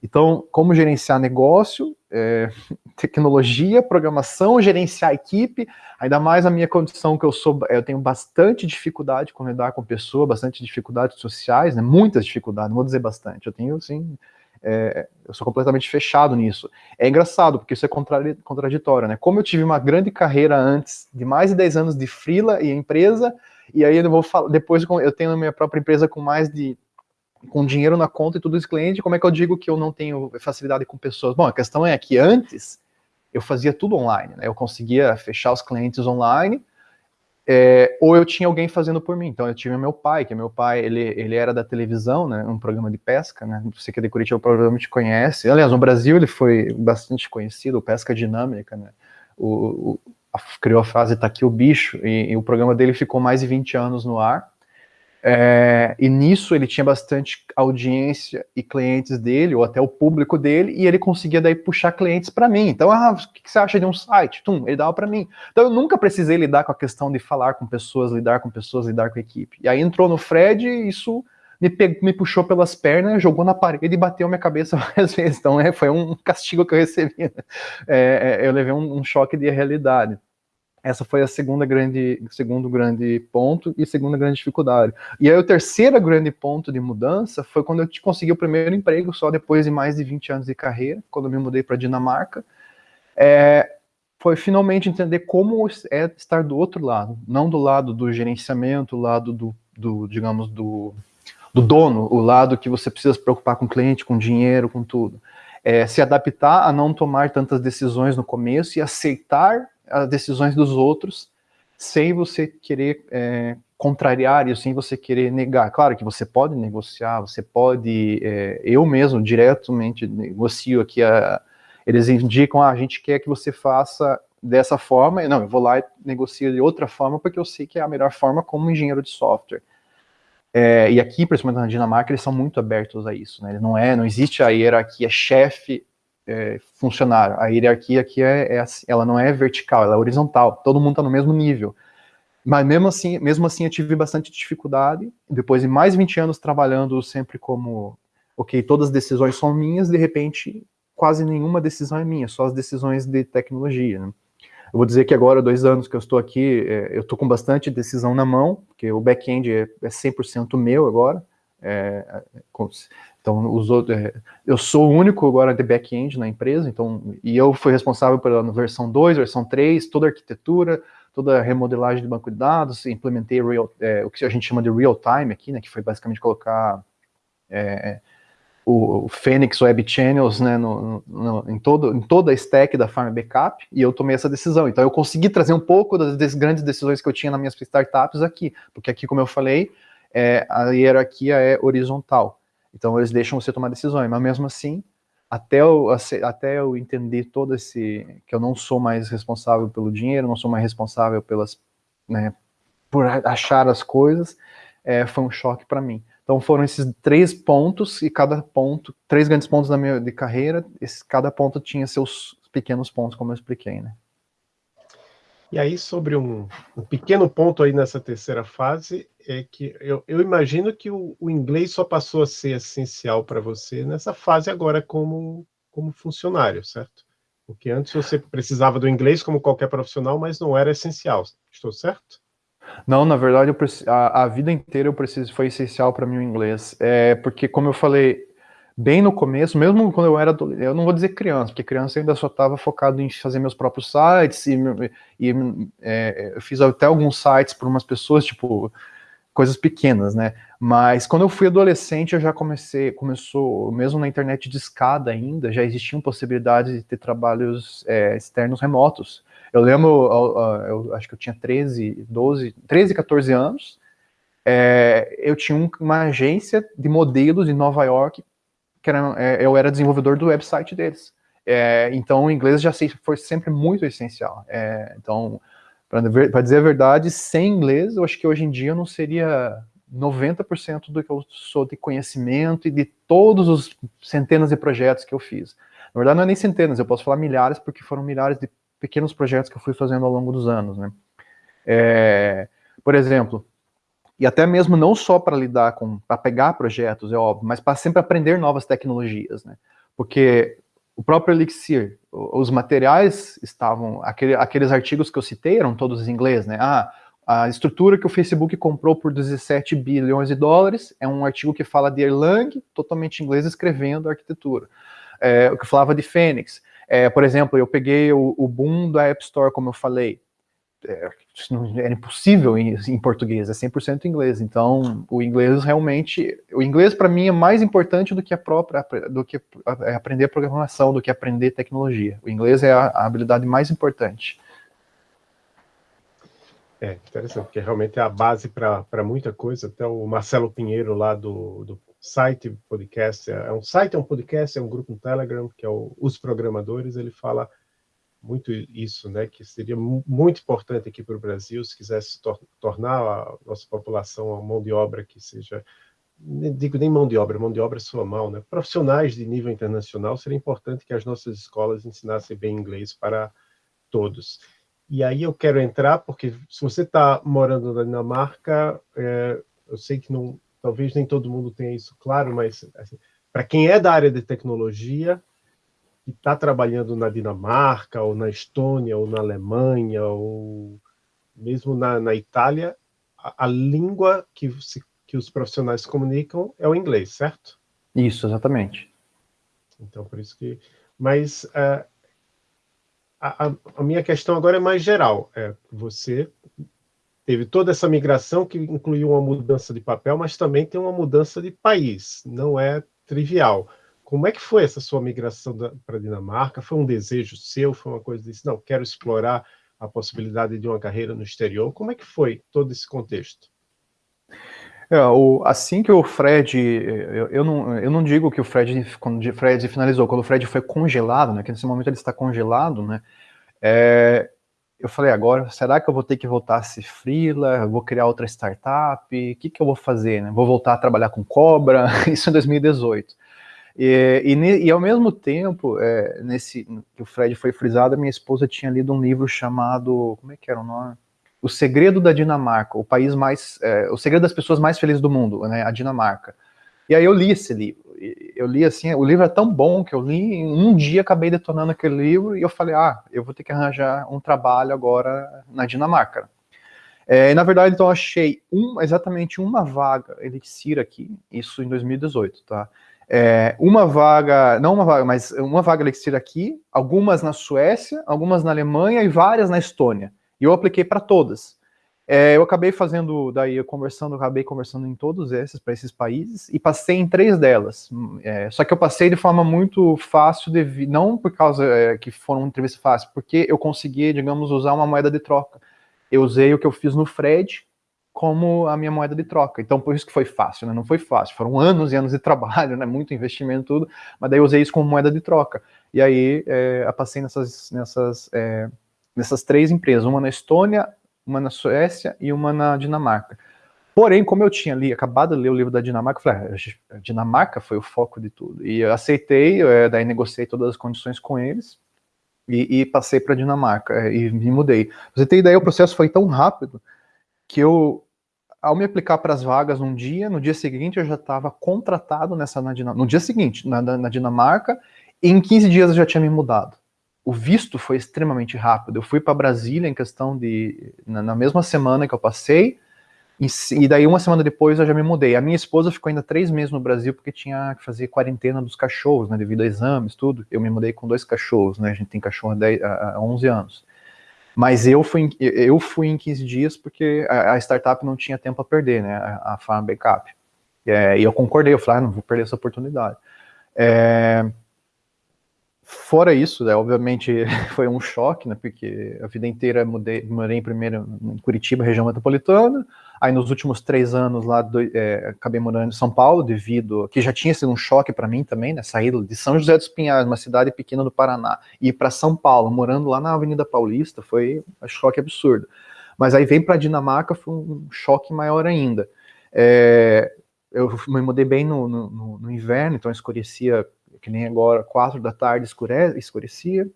S2: Então, como gerenciar negócio, é, tecnologia, programação, gerenciar equipe, ainda mais a minha condição que eu sou, eu tenho bastante dificuldade com lidar com pessoas, bastante dificuldades sociais, né, muitas dificuldades, não vou dizer bastante, eu tenho, assim, é, eu sou completamente fechado nisso. É engraçado, porque isso é contraditório, né? Como eu tive uma grande carreira antes, de mais de 10 anos de freela e empresa, e aí eu vou falar, depois eu tenho a minha própria empresa com mais de com dinheiro na conta e tudo isso cliente, como é que eu digo que eu não tenho facilidade com pessoas? Bom, a questão é que antes eu fazia tudo online, né? Eu conseguia fechar os clientes online, é, ou eu tinha alguém fazendo por mim. Então eu tive meu pai, que meu pai, ele, ele era da televisão, né, um programa de pesca, né, você que é de Curitiba provavelmente conhece. Aliás, no Brasil ele foi bastante conhecido, Pesca Dinâmica, né, o, o a, criou a frase Tá aqui o bicho, e, e o programa dele ficou mais de 20 anos no ar. É, e nisso ele tinha bastante audiência e clientes dele, ou até o público dele, e ele conseguia daí puxar clientes para mim. Então, ah, o que você acha de um site? Tum, ele dava para mim. Então eu nunca precisei lidar com a questão de falar com pessoas, lidar com pessoas, lidar com equipe. E aí entrou no Fred e isso me, pegou, me puxou pelas pernas, jogou na parede e bateu minha cabeça várias vezes. Então é, foi um castigo que eu recebi. Né? É, é, eu levei um, um choque de realidade. Essa foi a segunda grande, segundo grande ponto e segunda grande dificuldade. E aí o terceiro grande ponto de mudança foi quando eu consegui o primeiro emprego, só depois de mais de 20 anos de carreira, quando eu me mudei para Dinamarca. É, foi finalmente entender como é estar do outro lado, não do lado do gerenciamento, o lado do, do digamos, do, do dono, o lado que você precisa se preocupar com o cliente, com dinheiro, com tudo. É, se adaptar a não tomar tantas decisões no começo e aceitar as decisões dos outros sem você querer é, contrariar e sem você querer negar. Claro que você pode negociar, você pode, é, eu mesmo diretamente negocio aqui, a, eles indicam, ah, a gente quer que você faça dessa forma, não, eu vou lá e negocio de outra forma porque eu sei que é a melhor forma como engenheiro de software. É, e aqui, principalmente na Dinamarca, eles são muito abertos a isso, né? Não é, não existe a hierarquia chefe é, funcionário. A hierarquia aqui é, é assim, ela não é vertical, ela é horizontal. Todo mundo está no mesmo nível. Mas mesmo assim, mesmo assim eu tive bastante dificuldade. Depois de mais de 20 anos trabalhando sempre como, ok, todas as decisões são minhas, de repente quase nenhuma decisão é minha, só as decisões de tecnologia. Né? Eu vou dizer que agora, dois anos que eu estou aqui, é, eu estou com bastante decisão na mão, porque o back-end é, é 100% meu agora, É, então, os outros, é, eu sou o único agora de back-end na empresa, então, e eu fui responsável pela versão 2, versão 3, toda a arquitetura, toda a remodelagem de banco de dados, implementei real, é, o que a gente chama de real-time aqui, né, que foi basicamente colocar é, o, o Phoenix Web Channels né, no, no, em, todo, em toda a stack da Farm Backup, e eu tomei essa decisão. Então, eu consegui trazer um pouco das, das grandes decisões que eu tinha nas minhas startups aqui, porque aqui, como eu falei, é, a hierarquia é horizontal. Então eles deixam você tomar decisões, mas mesmo assim, até eu, até eu entender todo esse que eu não sou mais responsável pelo dinheiro, não sou mais responsável pelas, né, por achar as coisas, é, foi um choque para mim. Então foram esses três pontos e cada ponto, três grandes pontos da minha de carreira, esse, cada ponto tinha seus pequenos pontos, como eu expliquei, né?
S1: E aí, sobre um, um, pequeno ponto aí nessa terceira fase, é que eu, eu imagino que o, o, inglês só passou a ser essencial para você nessa fase agora como, como funcionário, certo? Porque antes você precisava do inglês como qualquer profissional, mas não era essencial. Estou certo?
S2: Não, na verdade, a, a, vida inteira eu preciso, foi essencial para mim o inglês. É, porque, como eu falei, bem no começo, mesmo quando eu era, eu não vou dizer criança, porque criança ainda só estava focado em fazer meus próprios sites, e, e é, eu fiz até alguns sites para umas pessoas, tipo, coisas pequenas, né? Mas quando eu fui adolescente, eu já comecei, começou, mesmo na internet de escada ainda, já existiam possibilidades de ter trabalhos é, externos remotos. Eu lembro, eu, eu, acho que eu tinha 13, 12, 13, 14 anos, é, eu tinha uma agência de modelos em Nova York que era, é, eu era desenvolvedor do website deles. É, então, o inglês já foi sempre muito essencial. É, então, para dizer a verdade, sem inglês, eu acho que hoje em dia eu não seria 90% do que eu sou de conhecimento e de todos os centenas de projetos que eu fiz. Na verdade, não é nem centenas, eu posso falar milhares, porque foram milhares de pequenos projetos que eu fui fazendo ao longo dos anos. Né? É, por exemplo, e até mesmo não só para lidar com, para pegar projetos, é óbvio, mas para sempre aprender novas tecnologias, né? Porque o próprio Elixir, os materiais estavam, aquele, aqueles artigos que eu citei eram todos em inglês, né? Ah, a estrutura que o Facebook comprou por 17 bilhões de dólares é um artigo que fala de Erlang, totalmente em inglês, escrevendo a arquitetura. É, o que falava de Phoenix. É, por exemplo, eu peguei o, o boom da App Store, como eu falei, é, era impossível em, em, português, é 100% inglês. Então, o inglês realmente, o inglês para mim é mais importante do que a própria, do que é aprender programação, do que aprender tecnologia. O inglês é a, a habilidade mais importante.
S1: É, interessante, porque realmente é a base para muita coisa. Até o Marcelo Pinheiro, lá do, do site podcast, é, é um site, é um podcast, é um grupo no Telegram, que é o, Os Programadores, ele fala muito isso, né, que seria muito importante aqui para o Brasil, se quisesse tor tornar a nossa população uma mão de obra que seja, nem digo nem mão de obra, mão de obra soa mal, né, profissionais de nível internacional, seria importante que as nossas escolas ensinassem bem inglês para todos. E aí eu quero entrar, porque se você está morando na Dinamarca, é, eu sei que não, talvez nem todo mundo tenha isso claro, mas assim, para quem é da área de tecnologia, que está trabalhando na Dinamarca, ou na Estônia, ou na Alemanha, ou mesmo na, na Itália, a, a língua que, se, que os profissionais comunicam é o inglês, certo?
S2: Isso, exatamente.
S1: Então, por isso que... Mas uh, a, a, minha questão agora é mais geral. É, você teve toda essa migração que incluiu uma mudança de papel, mas também tem uma mudança de país. Não é trivial. Como é que foi essa sua migração para a Dinamarca? Foi um desejo seu? Foi uma coisa disse, não, quero explorar a possibilidade de uma carreira no exterior? Como é que foi todo esse contexto?
S2: É, o, assim que o Fred, eu, eu, não, eu não digo que o Fred, quando o Fred finalizou, quando o Fred foi congelado, né, que nesse momento ele está congelado, né, é, eu falei, agora, será que eu vou ter que voltar a ser freela? Vou criar outra startup? O que, que eu vou fazer? Né? Vou voltar a trabalhar com cobra? Isso em 2018. E, e, e, ao mesmo tempo, é, nesse que o Fred foi frisado, minha esposa tinha lido um livro chamado, como é que era o nome? O Segredo da Dinamarca, o país mais, é, o segredo das pessoas mais felizes do mundo, né, a Dinamarca. E aí eu li esse livro, eu li assim, o livro é tão bom que eu li, em um dia acabei detonando aquele livro e eu falei, ah, eu vou ter que arranjar um trabalho agora na Dinamarca. É, na verdade, então, achei um, exatamente uma vaga Elixir aqui, isso em 2018, tá? É, uma vaga, não uma vaga, mas uma vaga Elixir aqui, algumas na Suécia, algumas na Alemanha e várias na Estônia. E eu apliquei para todas. É, eu acabei fazendo, daí conversando, acabei conversando em todos esses, para esses países, e passei em três delas. É, só que eu passei de forma muito fácil, de, não por causa é, que foram entrevistas fáceis, porque eu consegui, digamos, usar uma moeda de troca. Eu usei o que eu fiz no Fred como a minha moeda de troca. Então, por isso que foi fácil, né? Não foi fácil. Foram anos e anos de trabalho, né? Muito investimento, tudo. Mas daí eu usei isso como moeda de troca. E aí, é, eu passei nessas, nessas, é, nessas três empresas. Uma na Estônia, uma na Suécia e uma na Dinamarca. Porém, como eu tinha ali, acabado de ler o livro da Dinamarca, eu falei, ah, Dinamarca foi o foco de tudo. E eu aceitei, é, daí negociei todas as condições com eles e, e passei para Dinamarca é, e me mudei. Você tem ideia, o processo foi tão rápido que eu, ao me aplicar para as vagas num dia, no dia seguinte eu já estava contratado nessa na Dinamarca, no dia seguinte, na, na Dinamarca, e em 15 dias eu já tinha me mudado o visto foi extremamente rápido. Eu fui para Brasília em questão de. Na, na, mesma semana que eu passei, e, e, daí uma semana depois eu já me mudei. A minha esposa ficou ainda três meses no Brasil porque tinha que fazer quarentena dos cachorros, né, devido a exames, tudo. Eu me mudei com dois cachorros, né? A gente tem cachorro há, 10, há 11 anos. Mas eu fui, eu fui em 15 dias porque a, a startup não tinha tempo a perder, né? A, a Farm Backup. É, e eu concordei, eu falei, ah, não vou perder essa oportunidade. É, Fora isso, né, obviamente foi um choque, né, porque a vida inteira mudei, morei primeiro em Curitiba, região metropolitana, aí nos últimos três anos lá do, é, acabei morando em São Paulo, devido que já tinha sido um choque para mim também, né, sair de São José dos Pinhais, uma cidade pequena do Paraná, e ir para São Paulo, morando lá na Avenida Paulista, foi um choque absurdo. Mas aí vem para Dinamarca, foi um choque maior ainda. É, eu me mudei bem no, no, no inverno, então escurecia que nem agora, quatro da tarde escure, escurecia.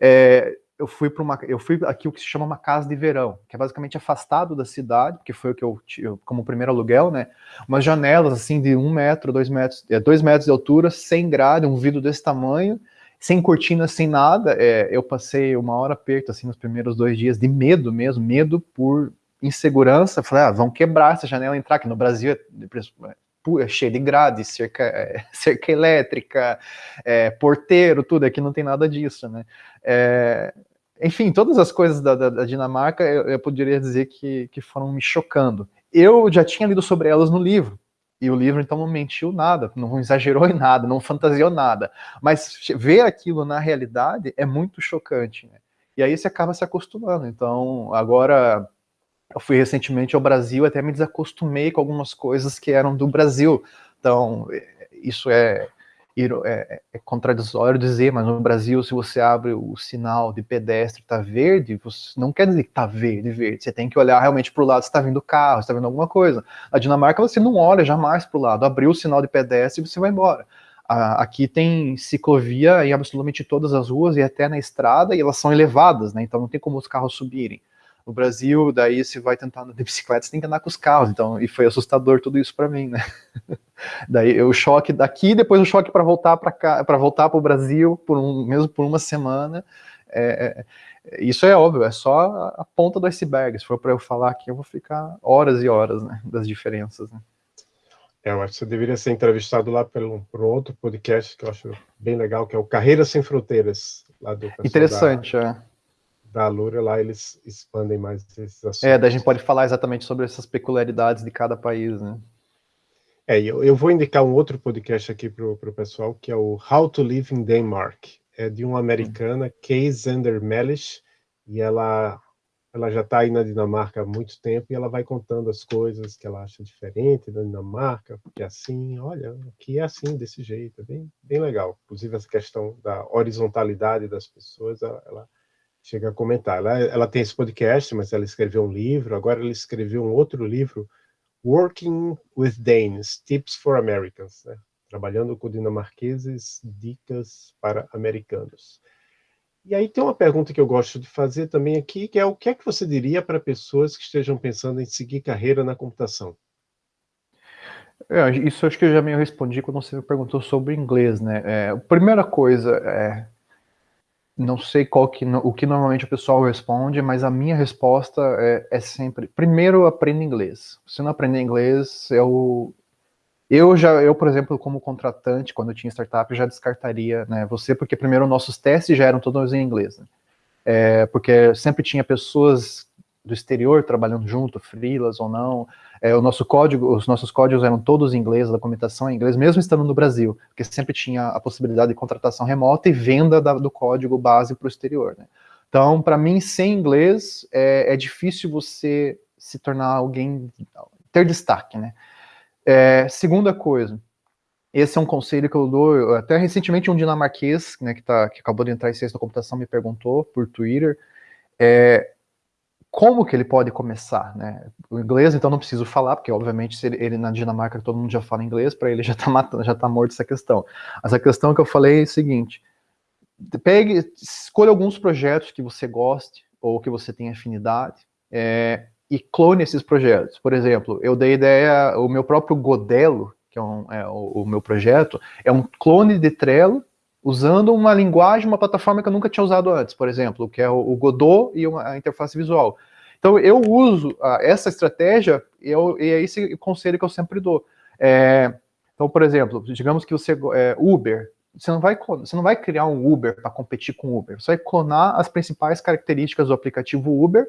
S2: É, eu fui para uma, eu fui aqui o que se chama uma casa de verão, que é basicamente afastado da cidade, porque foi o que eu, como primeiro aluguel, né? Umas janelas assim de um metro, dois metros, é, dois metros de altura, sem grade, um vidro desse tamanho, sem cortina, sem nada. É, eu passei uma hora perto assim nos primeiros dois dias de medo mesmo, medo por insegurança. Falei, ah, vão quebrar essa janela, entrar aqui no Brasil é, é cheio de grade, cerca, é, cerca elétrica, é, porteiro, tudo, aqui não tem nada disso, né? É, enfim, todas as coisas da, da, da Dinamarca eu, eu, poderia dizer que, que foram me chocando. Eu já tinha lido sobre elas no livro, e o livro então não mentiu nada, não exagerou em nada, não fantasiou nada, mas ver aquilo na realidade é muito chocante, né? E aí você acaba se acostumando, então agora eu fui recentemente ao Brasil, até me desacostumei com algumas coisas que eram do Brasil. Então, isso é, é, é contraditório dizer, mas no Brasil, se você abre o sinal de pedestre está verde, não quer dizer que está verde, verde. Você tem que olhar realmente para o lado se está vindo carro, se está vindo alguma coisa. Na Dinamarca, você não olha jamais para o lado. Abriu o sinal de pedestre e você vai embora. Aqui tem ciclovia em absolutamente todas as ruas e até na estrada, e elas são elevadas, né? Então não tem como os carros subirem. No Brasil, daí se vai tentar andar de bicicleta, você tem que andar com os carros, então, e foi assustador tudo isso para mim, né? daí o choque daqui, depois o choque para voltar para cá, para voltar para o Brasil, por um, mesmo por uma semana. É, é, isso é óbvio, é só a ponta do iceberg. Se for para eu falar aqui, eu vou ficar horas e horas, né, das diferenças. Né?
S1: É, eu acho que você deveria ser entrevistado lá por um, por outro podcast que eu acho bem legal, que é o Carreiras Sem Fronteiras. Lá do
S2: Interessante, da... é
S1: da lá eles expandem mais esses assuntos.
S2: É, daí a gente pode falar exatamente sobre essas peculiaridades de cada país, né?
S1: É, eu, eu vou indicar um outro podcast aqui para o pessoal, que é o How to Live in Denmark. É de uma americana, Kay Zander Mellish, e ela, ela já está aí na Dinamarca há muito tempo, e ela vai contando as coisas que ela acha diferente da Dinamarca, porque é assim, olha, aqui é assim, desse jeito, é bem, bem legal. Inclusive essa questão da horizontalidade das pessoas, ela, ela chega a comentar. Ela, ela tem esse podcast, mas ela escreveu um livro, agora ela escreveu um outro livro, Working with Danes, Tips for Americans, né? trabalhando com dinamarqueses, dicas para americanos. E aí tem uma pergunta que eu gosto de fazer também aqui, que é o que é que você diria para pessoas que estejam pensando em seguir carreira na computação?
S2: É, isso acho que eu já me respondi quando você me perguntou sobre inglês, né? É, primeira coisa é não sei qual que, o que normalmente o pessoal responde, mas a minha resposta é, é sempre, primeiro aprenda inglês. Se não aprender inglês, eu, eu já, eu, por exemplo, como contratante, quando eu tinha startup, já descartaria né, você, porque primeiro nossos testes já eram todos em inglês. Né? É, porque sempre tinha pessoas do exterior trabalhando junto, freelas ou não. É, o nosso código, os nossos códigos eram todos em inglês, a documentação em inglês, mesmo estando no Brasil, porque sempre tinha a possibilidade de contratação remota e venda da, do código base para o exterior. Né? Então, para mim, sem inglês, é, é, difícil você se tornar alguém, ter destaque. Né? É, segunda coisa, esse é um conselho que eu dou, até recentemente um dinamarquês, né, que, tá, que acabou de entrar em ciência da computação, me perguntou por Twitter, é, como que ele pode começar, né? O inglês, então, não preciso falar, porque, obviamente, se ele, ele na Dinamarca todo mundo já fala inglês, para ele já está matando, já tá morto essa questão. Mas a questão que eu falei é a seguinte, pegue, escolha alguns projetos que você goste, ou que você tenha afinidade, é, e clone esses projetos. Por exemplo, eu dei ideia, o meu próprio Godelo, que é, um, é o, o meu projeto, é um clone de Trello, usando uma linguagem, uma plataforma que eu nunca tinha usado antes, por exemplo, que é o, Godot e a interface visual. Então eu uso uh, essa estratégia e, eu, e é esse conselho que eu sempre dou. É, então, por exemplo, digamos que você é, Uber, você não vai você não vai criar um Uber para competir com o Uber. Você vai clonar as principais características do aplicativo Uber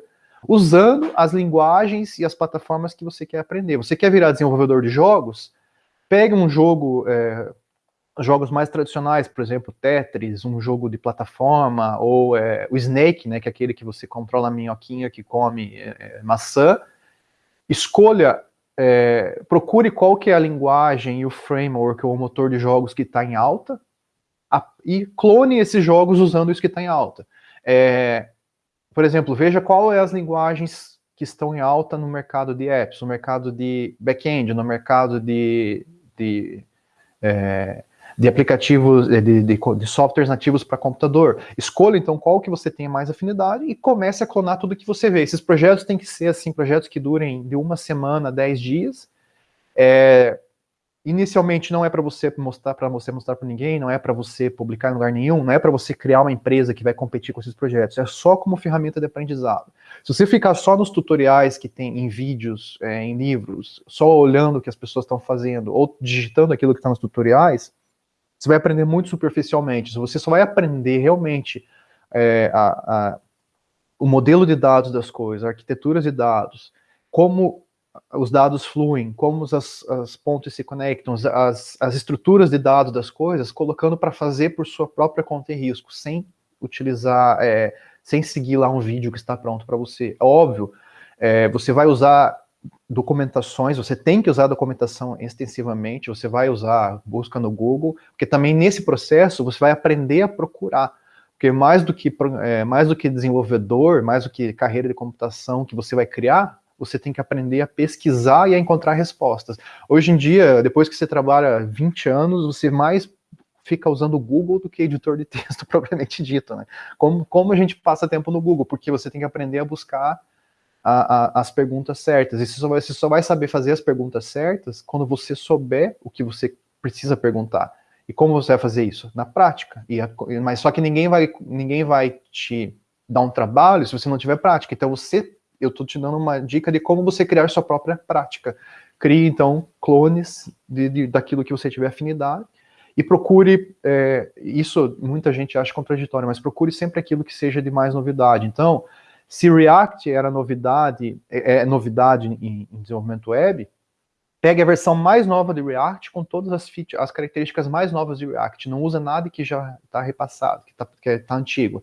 S2: usando as linguagens e as plataformas que você quer aprender. Você quer virar desenvolvedor de jogos? Pegue um jogo é, jogos mais tradicionais, por exemplo, Tetris, um jogo de plataforma, ou é, o Snake, né, que é aquele que você controla a minhoquinha que come é, é, maçã, escolha, é, procure qual que é a linguagem e o framework ou o motor de jogos que está em alta, a, e clone esses jogos usando isso que está em alta. É, por exemplo, veja qual é as linguagens que estão em alta no mercado de apps, no mercado de back-end, no mercado de, de é, de aplicativos, de, de, de softwares nativos para computador. Escolha então qual que você tem mais afinidade e comece a clonar tudo que você vê. Esses projetos têm que ser assim, projetos que durem de uma semana, dez dias. É, inicialmente não é para você mostrar para você mostrar para ninguém, não é para você publicar em lugar nenhum, não é para você criar uma empresa que vai competir com esses projetos, é só como ferramenta de aprendizado. Se você ficar só nos tutoriais que tem em vídeos, é, em livros, só olhando o que as pessoas estão fazendo ou digitando aquilo que está nos tutoriais, você vai aprender muito superficialmente. Você só vai aprender realmente é, a, a, o modelo de dados das coisas, arquiteturas de dados, como os dados fluem, como as, as pontes se conectam, as, as estruturas de dados das coisas, colocando para fazer por sua própria conta e risco, sem utilizar, é, sem seguir lá um vídeo que está pronto para você. É óbvio, é, você vai usar documentações, você tem que usar documentação extensivamente, você vai usar busca no Google, porque também nesse processo você vai aprender a procurar, porque mais do que, é, mais do que desenvolvedor, mais do que carreira de computação que você vai criar, você tem que aprender a pesquisar e a encontrar respostas. Hoje em dia, depois que você trabalha 20 anos, você mais fica usando o Google do que editor de texto propriamente dito, né? Como, como a gente passa tempo no Google? Porque você tem que aprender a buscar a, a, as perguntas certas. E você só, vai, você só vai saber fazer as perguntas certas quando você souber o que você precisa perguntar. E como você vai fazer isso? Na prática. E a, mas só que ninguém vai, ninguém vai te dar um trabalho se você não tiver prática. Então você, eu estou te dando uma dica de como você criar sua própria prática. Crie então clones de, de daquilo que você tiver afinidade e procure, é, isso muita gente acha contraditório, mas procure sempre aquilo que seja de mais novidade. Então, se React era novidade, é, é novidade em, em, desenvolvimento web, pegue a versão mais nova de React com todas as, features, as características mais novas de React. Não usa nada que já está repassado, que está tá antigo.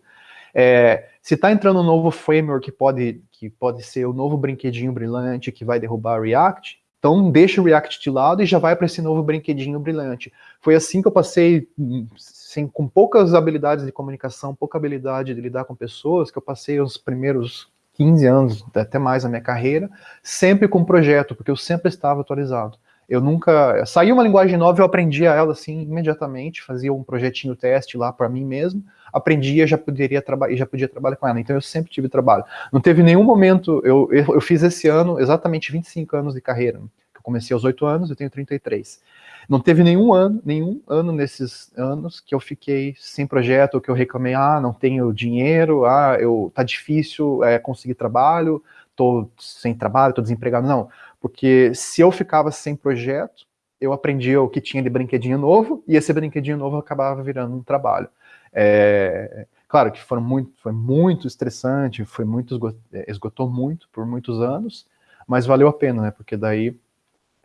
S2: É, se está entrando um novo framework que pode, que pode ser o novo brinquedinho brilhante que vai derrubar React, então deixa o React de lado e já vai para esse novo brinquedinho brilhante. Foi assim que eu passei assim, com poucas habilidades de comunicação, pouca habilidade de lidar com pessoas, que eu passei os primeiros 15 anos, até mais a minha carreira, sempre com projeto, porque eu sempre estava atualizado. Eu nunca... Saiu uma linguagem nova, eu aprendia ela assim imediatamente, fazia um projetinho teste lá para mim mesmo, aprendia, já poderia trabalhar, já podia trabalhar com ela. Então eu sempre tive trabalho. Não teve nenhum momento, eu, eu, eu fiz esse ano exatamente 25 anos de carreira comecei aos 8 anos, eu tenho 33. Não teve nenhum ano, nenhum ano nesses anos que eu fiquei sem projeto, ou que eu reclamei, ah, não tenho dinheiro, ah, eu, tá difícil é, conseguir trabalho, tô sem trabalho, tô desempregado. Não, porque se eu ficava sem projeto, eu aprendia o que tinha de brinquedinho novo, e esse brinquedinho novo acabava virando um trabalho. É, claro que foram muito, foi muito estressante, foi muito, esgotou muito por muitos anos, mas valeu a pena, né, porque daí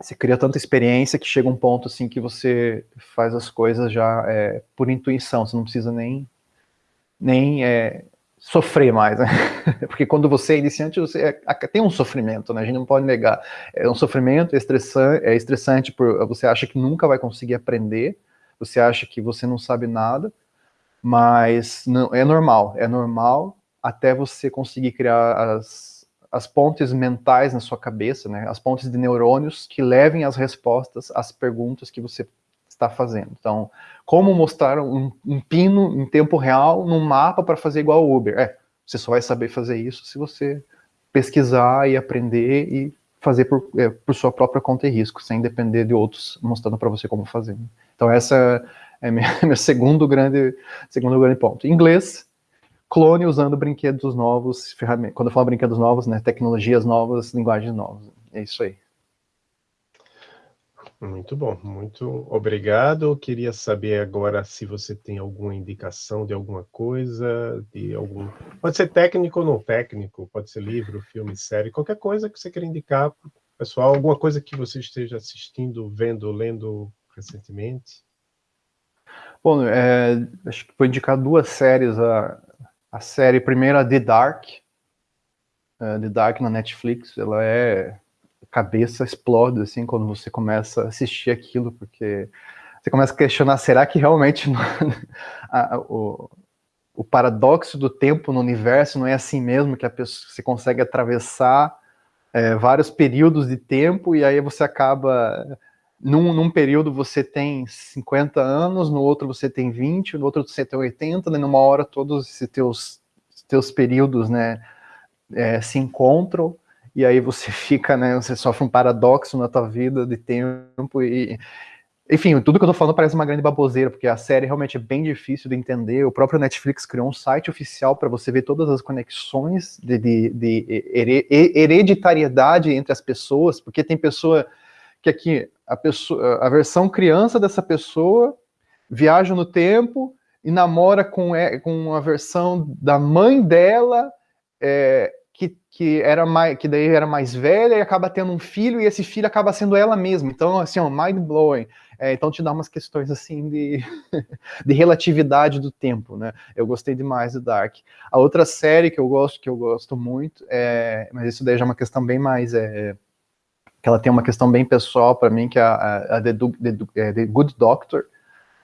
S2: você cria tanta experiência que chega um ponto assim que você faz as coisas já é, por intuição, você não precisa nem, nem é, sofrer mais, né? Porque quando você é iniciante, você é, tem um sofrimento, né? A gente não pode negar. É um sofrimento, é estressante, é estressante por você acha que nunca vai conseguir aprender, você acha que você não sabe nada, mas não, é normal, é normal até você conseguir criar as as pontes mentais na sua cabeça, né, as pontes de neurônios que levem as respostas às perguntas que você está fazendo. Então, como mostrar um, um pino em tempo real num mapa para fazer igual o Uber? É, você só vai saber fazer isso se você pesquisar e aprender e fazer por, é, por sua própria conta e risco, sem depender de outros mostrando para você como fazer. Então, essa é minha, meu segundo grande, segundo grande ponto. Inglês, clone usando brinquedos novos, ferramentas. Quando eu falo brinquedos novos, né, tecnologias novas, linguagens novas. É isso aí.
S1: Muito bom, muito obrigado. Eu queria saber agora se você tem alguma indicação de alguma coisa, de algum. Pode ser técnico ou não técnico, pode ser livro, filme, série, qualquer coisa que você queira indicar pessoal, alguma coisa que você esteja assistindo, vendo, lendo recentemente.
S2: Bom, é, acho que vou indicar duas séries a, a série primeira The Dark, uh, The Dark na Netflix, ela é a cabeça explode assim quando você começa a assistir aquilo, porque você começa a questionar, será que realmente a, a, o, o paradoxo do tempo no universo não é assim mesmo, que a pessoa, você consegue atravessar é, vários períodos de tempo e aí você acaba num, num, período você tem 50 anos, no outro você tem 20, no outro você tem 80, né, numa hora todos esses teus, teus períodos né, é, se encontram, e aí você fica, né, você sofre um paradoxo na tua vida de tempo, e enfim, tudo que eu tô falando parece uma grande baboseira, porque a série realmente é bem difícil de entender, o próprio Netflix criou um site oficial para você ver todas as conexões de, de, de hereditariedade entre as pessoas, porque tem pessoa que aqui a, pessoa, a versão criança dessa pessoa viaja no tempo e namora com, com a versão da mãe dela, é, que, que, era mais, que daí era mais velha e acaba tendo um filho, e esse filho acaba sendo ela mesma. Então, assim, ó, mind-blowing. É, então te dá umas questões assim de, de relatividade do tempo, né? Eu gostei demais do Dark. A outra série que eu gosto, que eu gosto muito, é, mas isso daí já é uma questão bem mais é, que ela tem uma questão bem pessoal para mim, que é a, a The, The, é, The, Good Doctor.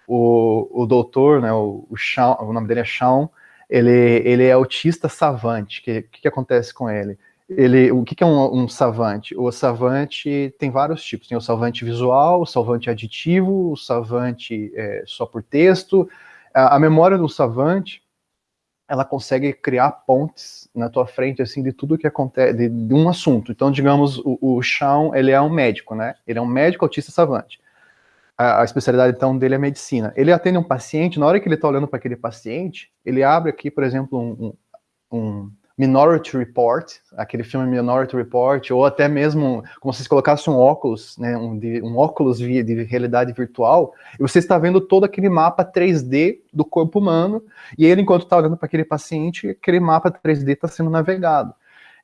S2: O, o doutor, né, o, o, Sean, o nome dele é Sean, ele, ele é autista savante. O que, que, que, acontece com ele? ele o que, que é um, um, savante? O savante tem vários tipos. Tem o savante visual, o savante aditivo, o savante é, só por texto. A, a memória do savante ela consegue criar pontes na tua frente, assim, de tudo que acontece, de, de um assunto. Então, digamos, o, o ele é um médico, né? Ele é um médico autista savante. A, a, especialidade, então, dele é medicina. Ele atende um paciente, na hora que ele está olhando para aquele paciente, ele abre aqui, por exemplo, um, um Minority Report, aquele filme Minority Report, ou até mesmo como se você colocasse um óculos, né, um, de, um óculos de, de realidade virtual, e você está vendo todo aquele mapa 3D do corpo humano, e ele, enquanto está olhando para aquele paciente, aquele mapa 3D está sendo navegado.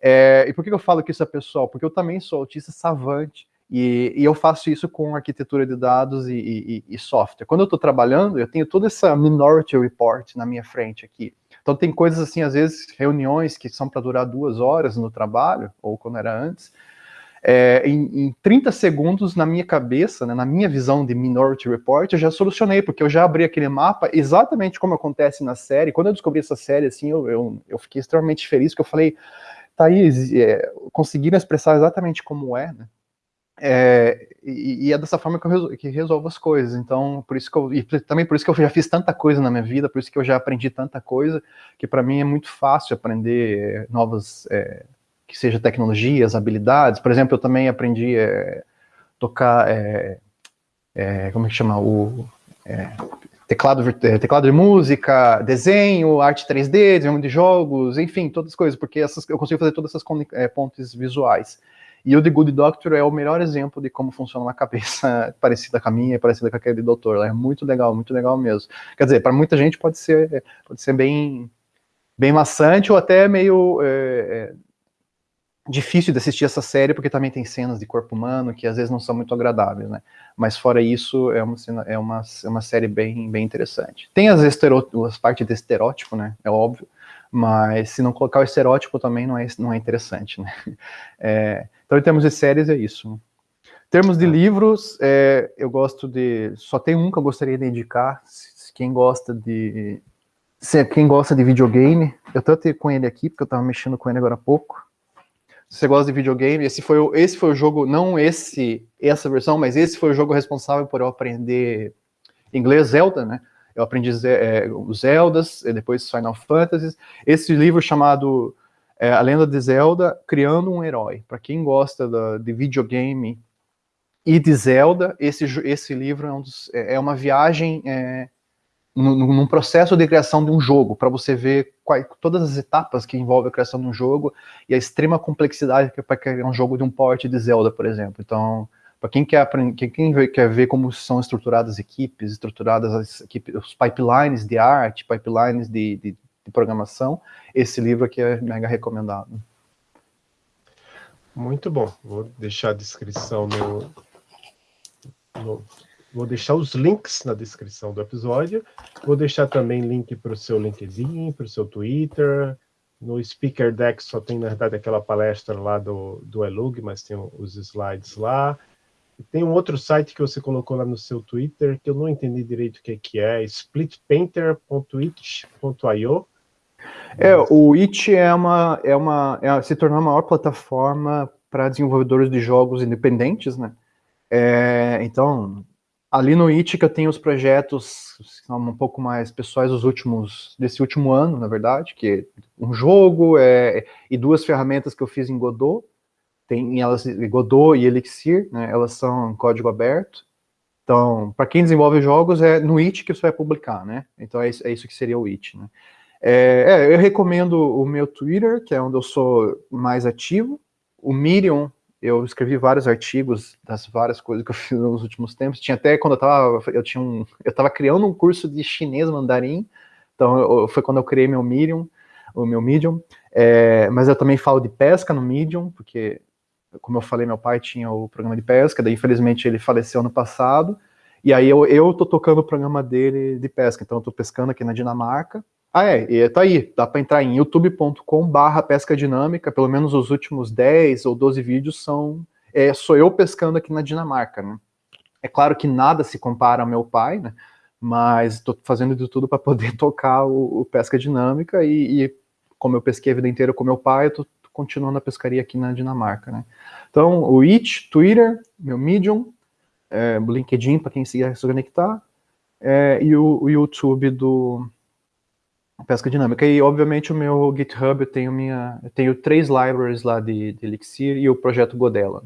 S2: É, e por que eu falo que isso é pessoal? Porque eu também sou autista savante, e, e, eu faço isso com arquitetura de dados e, e, e software. Quando eu estou trabalhando, eu tenho toda essa Minority Report na minha frente aqui. Então tem coisas assim, às vezes, reuniões que são para durar duas horas no trabalho, ou quando era antes, é, em, em 30 segundos, na minha cabeça, né, na minha visão de Minority Report, eu já solucionei, porque eu já abri aquele mapa exatamente como acontece na série. Quando eu descobri essa série, assim, eu, eu, eu fiquei extremamente feliz, porque eu falei, Thaís, é, conseguiram expressar exatamente como é, né? É, e, e, é dessa forma que eu resolvo, que resolvo as coisas. Então, por isso que eu, e também por isso que eu já fiz tanta coisa na minha vida, por isso que eu já aprendi tanta coisa, que para mim é muito fácil aprender novas, é, que seja tecnologias, habilidades. Por exemplo, eu também aprendi é, tocar, é, como é que chama, o teclado, teclado de música, desenho, arte 3D, desenho de jogos, enfim, todas as coisas, porque essas, eu consigo fazer todas essas pontes visuais. E o The Good Doctor é o melhor exemplo de como funciona uma cabeça parecida com a minha, parecida com aquele doutor. É muito legal, muito legal mesmo. Quer dizer, para muita gente pode ser, pode ser bem, bem maçante ou até meio é, é difícil de assistir essa série, porque também tem cenas de corpo humano que às vezes não são muito agradáveis, né? Mas fora isso, é uma, é uma, é uma série bem, bem interessante. Tem as, as partes de estereótipo, né? É óbvio, mas se não colocar o estereótipo também não é, não é interessante, né? É, então, em termos de séries, é isso. Em termos de tá. livros, é, eu gosto de... Só tem um que eu gostaria de indicar, quem gosta de... Se, quem gosta de videogame, eu estou com ele aqui, porque eu estava mexendo com ele agora há pouco, se você gosta de videogame, esse foi, o, esse foi o jogo, não esse, essa versão, mas esse foi o jogo responsável por eu aprender inglês Zelda, né? Eu aprendi é, os Zeldas, depois Final Fantasy. Esse livro chamado é, A Lenda de Zelda, Criando um Herói. Para quem gosta da, de videogame e de Zelda, esse, esse livro é, um dos, é, é uma viagem é, num, processo de criação de um jogo, para você ver todas as etapas que envolvem a criação de um jogo e a extrema complexidade que é para criar um jogo de um porte de Zelda, por exemplo. Então, para quem quer aprender, quem quer ver como são estruturadas equipes, estruturadas as equipes, os pipelines de arte, pipelines de, de, de programação, esse livro aqui é mega recomendado.
S1: Muito bom. Vou deixar a descrição no, no Vou deixar os links na descrição do episódio. Vou deixar também link para o seu LinkedIn, para o seu Twitter. No Speaker Deck só tem, na verdade, aquela palestra lá do, do Elug, mas tem os slides lá. E tem um outro site que você colocou lá no seu Twitter, que eu não entendi direito o que, que é, splitpainter.it.io.
S2: É, o It é uma, é uma, é, se tornou a maior plataforma para desenvolvedores de jogos independentes, né? É, então, ali no IT que eu tenho os projetos são um pouco mais pessoais dos últimos desse último ano, na verdade, que um jogo é, e duas ferramentas que eu fiz em Godot, tem elas Godot e Elixir, né, elas são código aberto. Então, para quem desenvolve jogos, é no IT que você vai publicar, né? Então é isso, é isso que seria o IT, né? É, é, eu recomendo o meu Twitter, que é onde eu sou mais ativo. O Medium eu escrevi vários artigos das várias coisas que eu fiz nos últimos tempos. Tinha até quando eu estava eu tinha um, eu estava criando um curso de chinês mandarim. Então eu, foi quando eu criei meu Medium, o meu Medium. É, mas eu também falo de pesca no Medium, porque como eu falei, meu pai tinha o programa de pesca, daí infelizmente ele faleceu ano passado. E aí eu, eu tô tocando o programa dele de pesca, então eu tô pescando aqui na Dinamarca, ah, é, e tá aí, dá para entrar em youtube.com barra pesca dinâmica, pelo menos os últimos 10 ou 12 vídeos são, é, sou eu pescando aqui na Dinamarca, né? É claro que nada se compara ao meu pai, né? Mas estou fazendo de tudo para poder tocar o, o, pesca dinâmica e, e, como eu pesquei a vida inteira com meu pai, eu tô continuando a pescaria aqui na Dinamarca, né? Então, o It, Twitter, meu Medium, é, o LinkedIn para quem se conectar, é, e o, o YouTube do, pesca dinâmica. E, obviamente, o meu GitHub, eu tenho, minha, eu tenho três libraries lá de, de Elixir e o projeto Godella.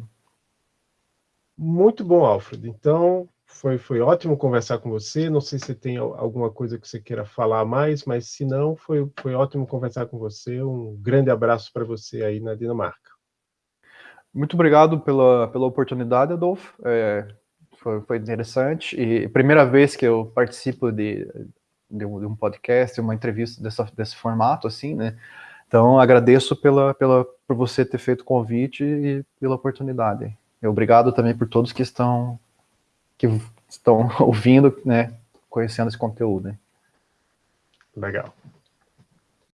S1: Muito bom, Alfred. Então, foi, foi ótimo conversar com você. Não sei se tem alguma coisa que você queira falar mais, mas se não, foi, foi ótimo conversar com você. Um grande abraço para você aí na Dinamarca.
S2: Muito obrigado pela, pela oportunidade, Adolfo. É, foi, foi interessante. E primeira vez que eu participo de, de um, de um podcast, uma entrevista dessa, desse formato, assim, né? Então, agradeço pela, pela, por você ter feito o convite e pela oportunidade. E obrigado também por todos que estão, que estão ouvindo, né, conhecendo esse conteúdo. Né?
S1: Legal.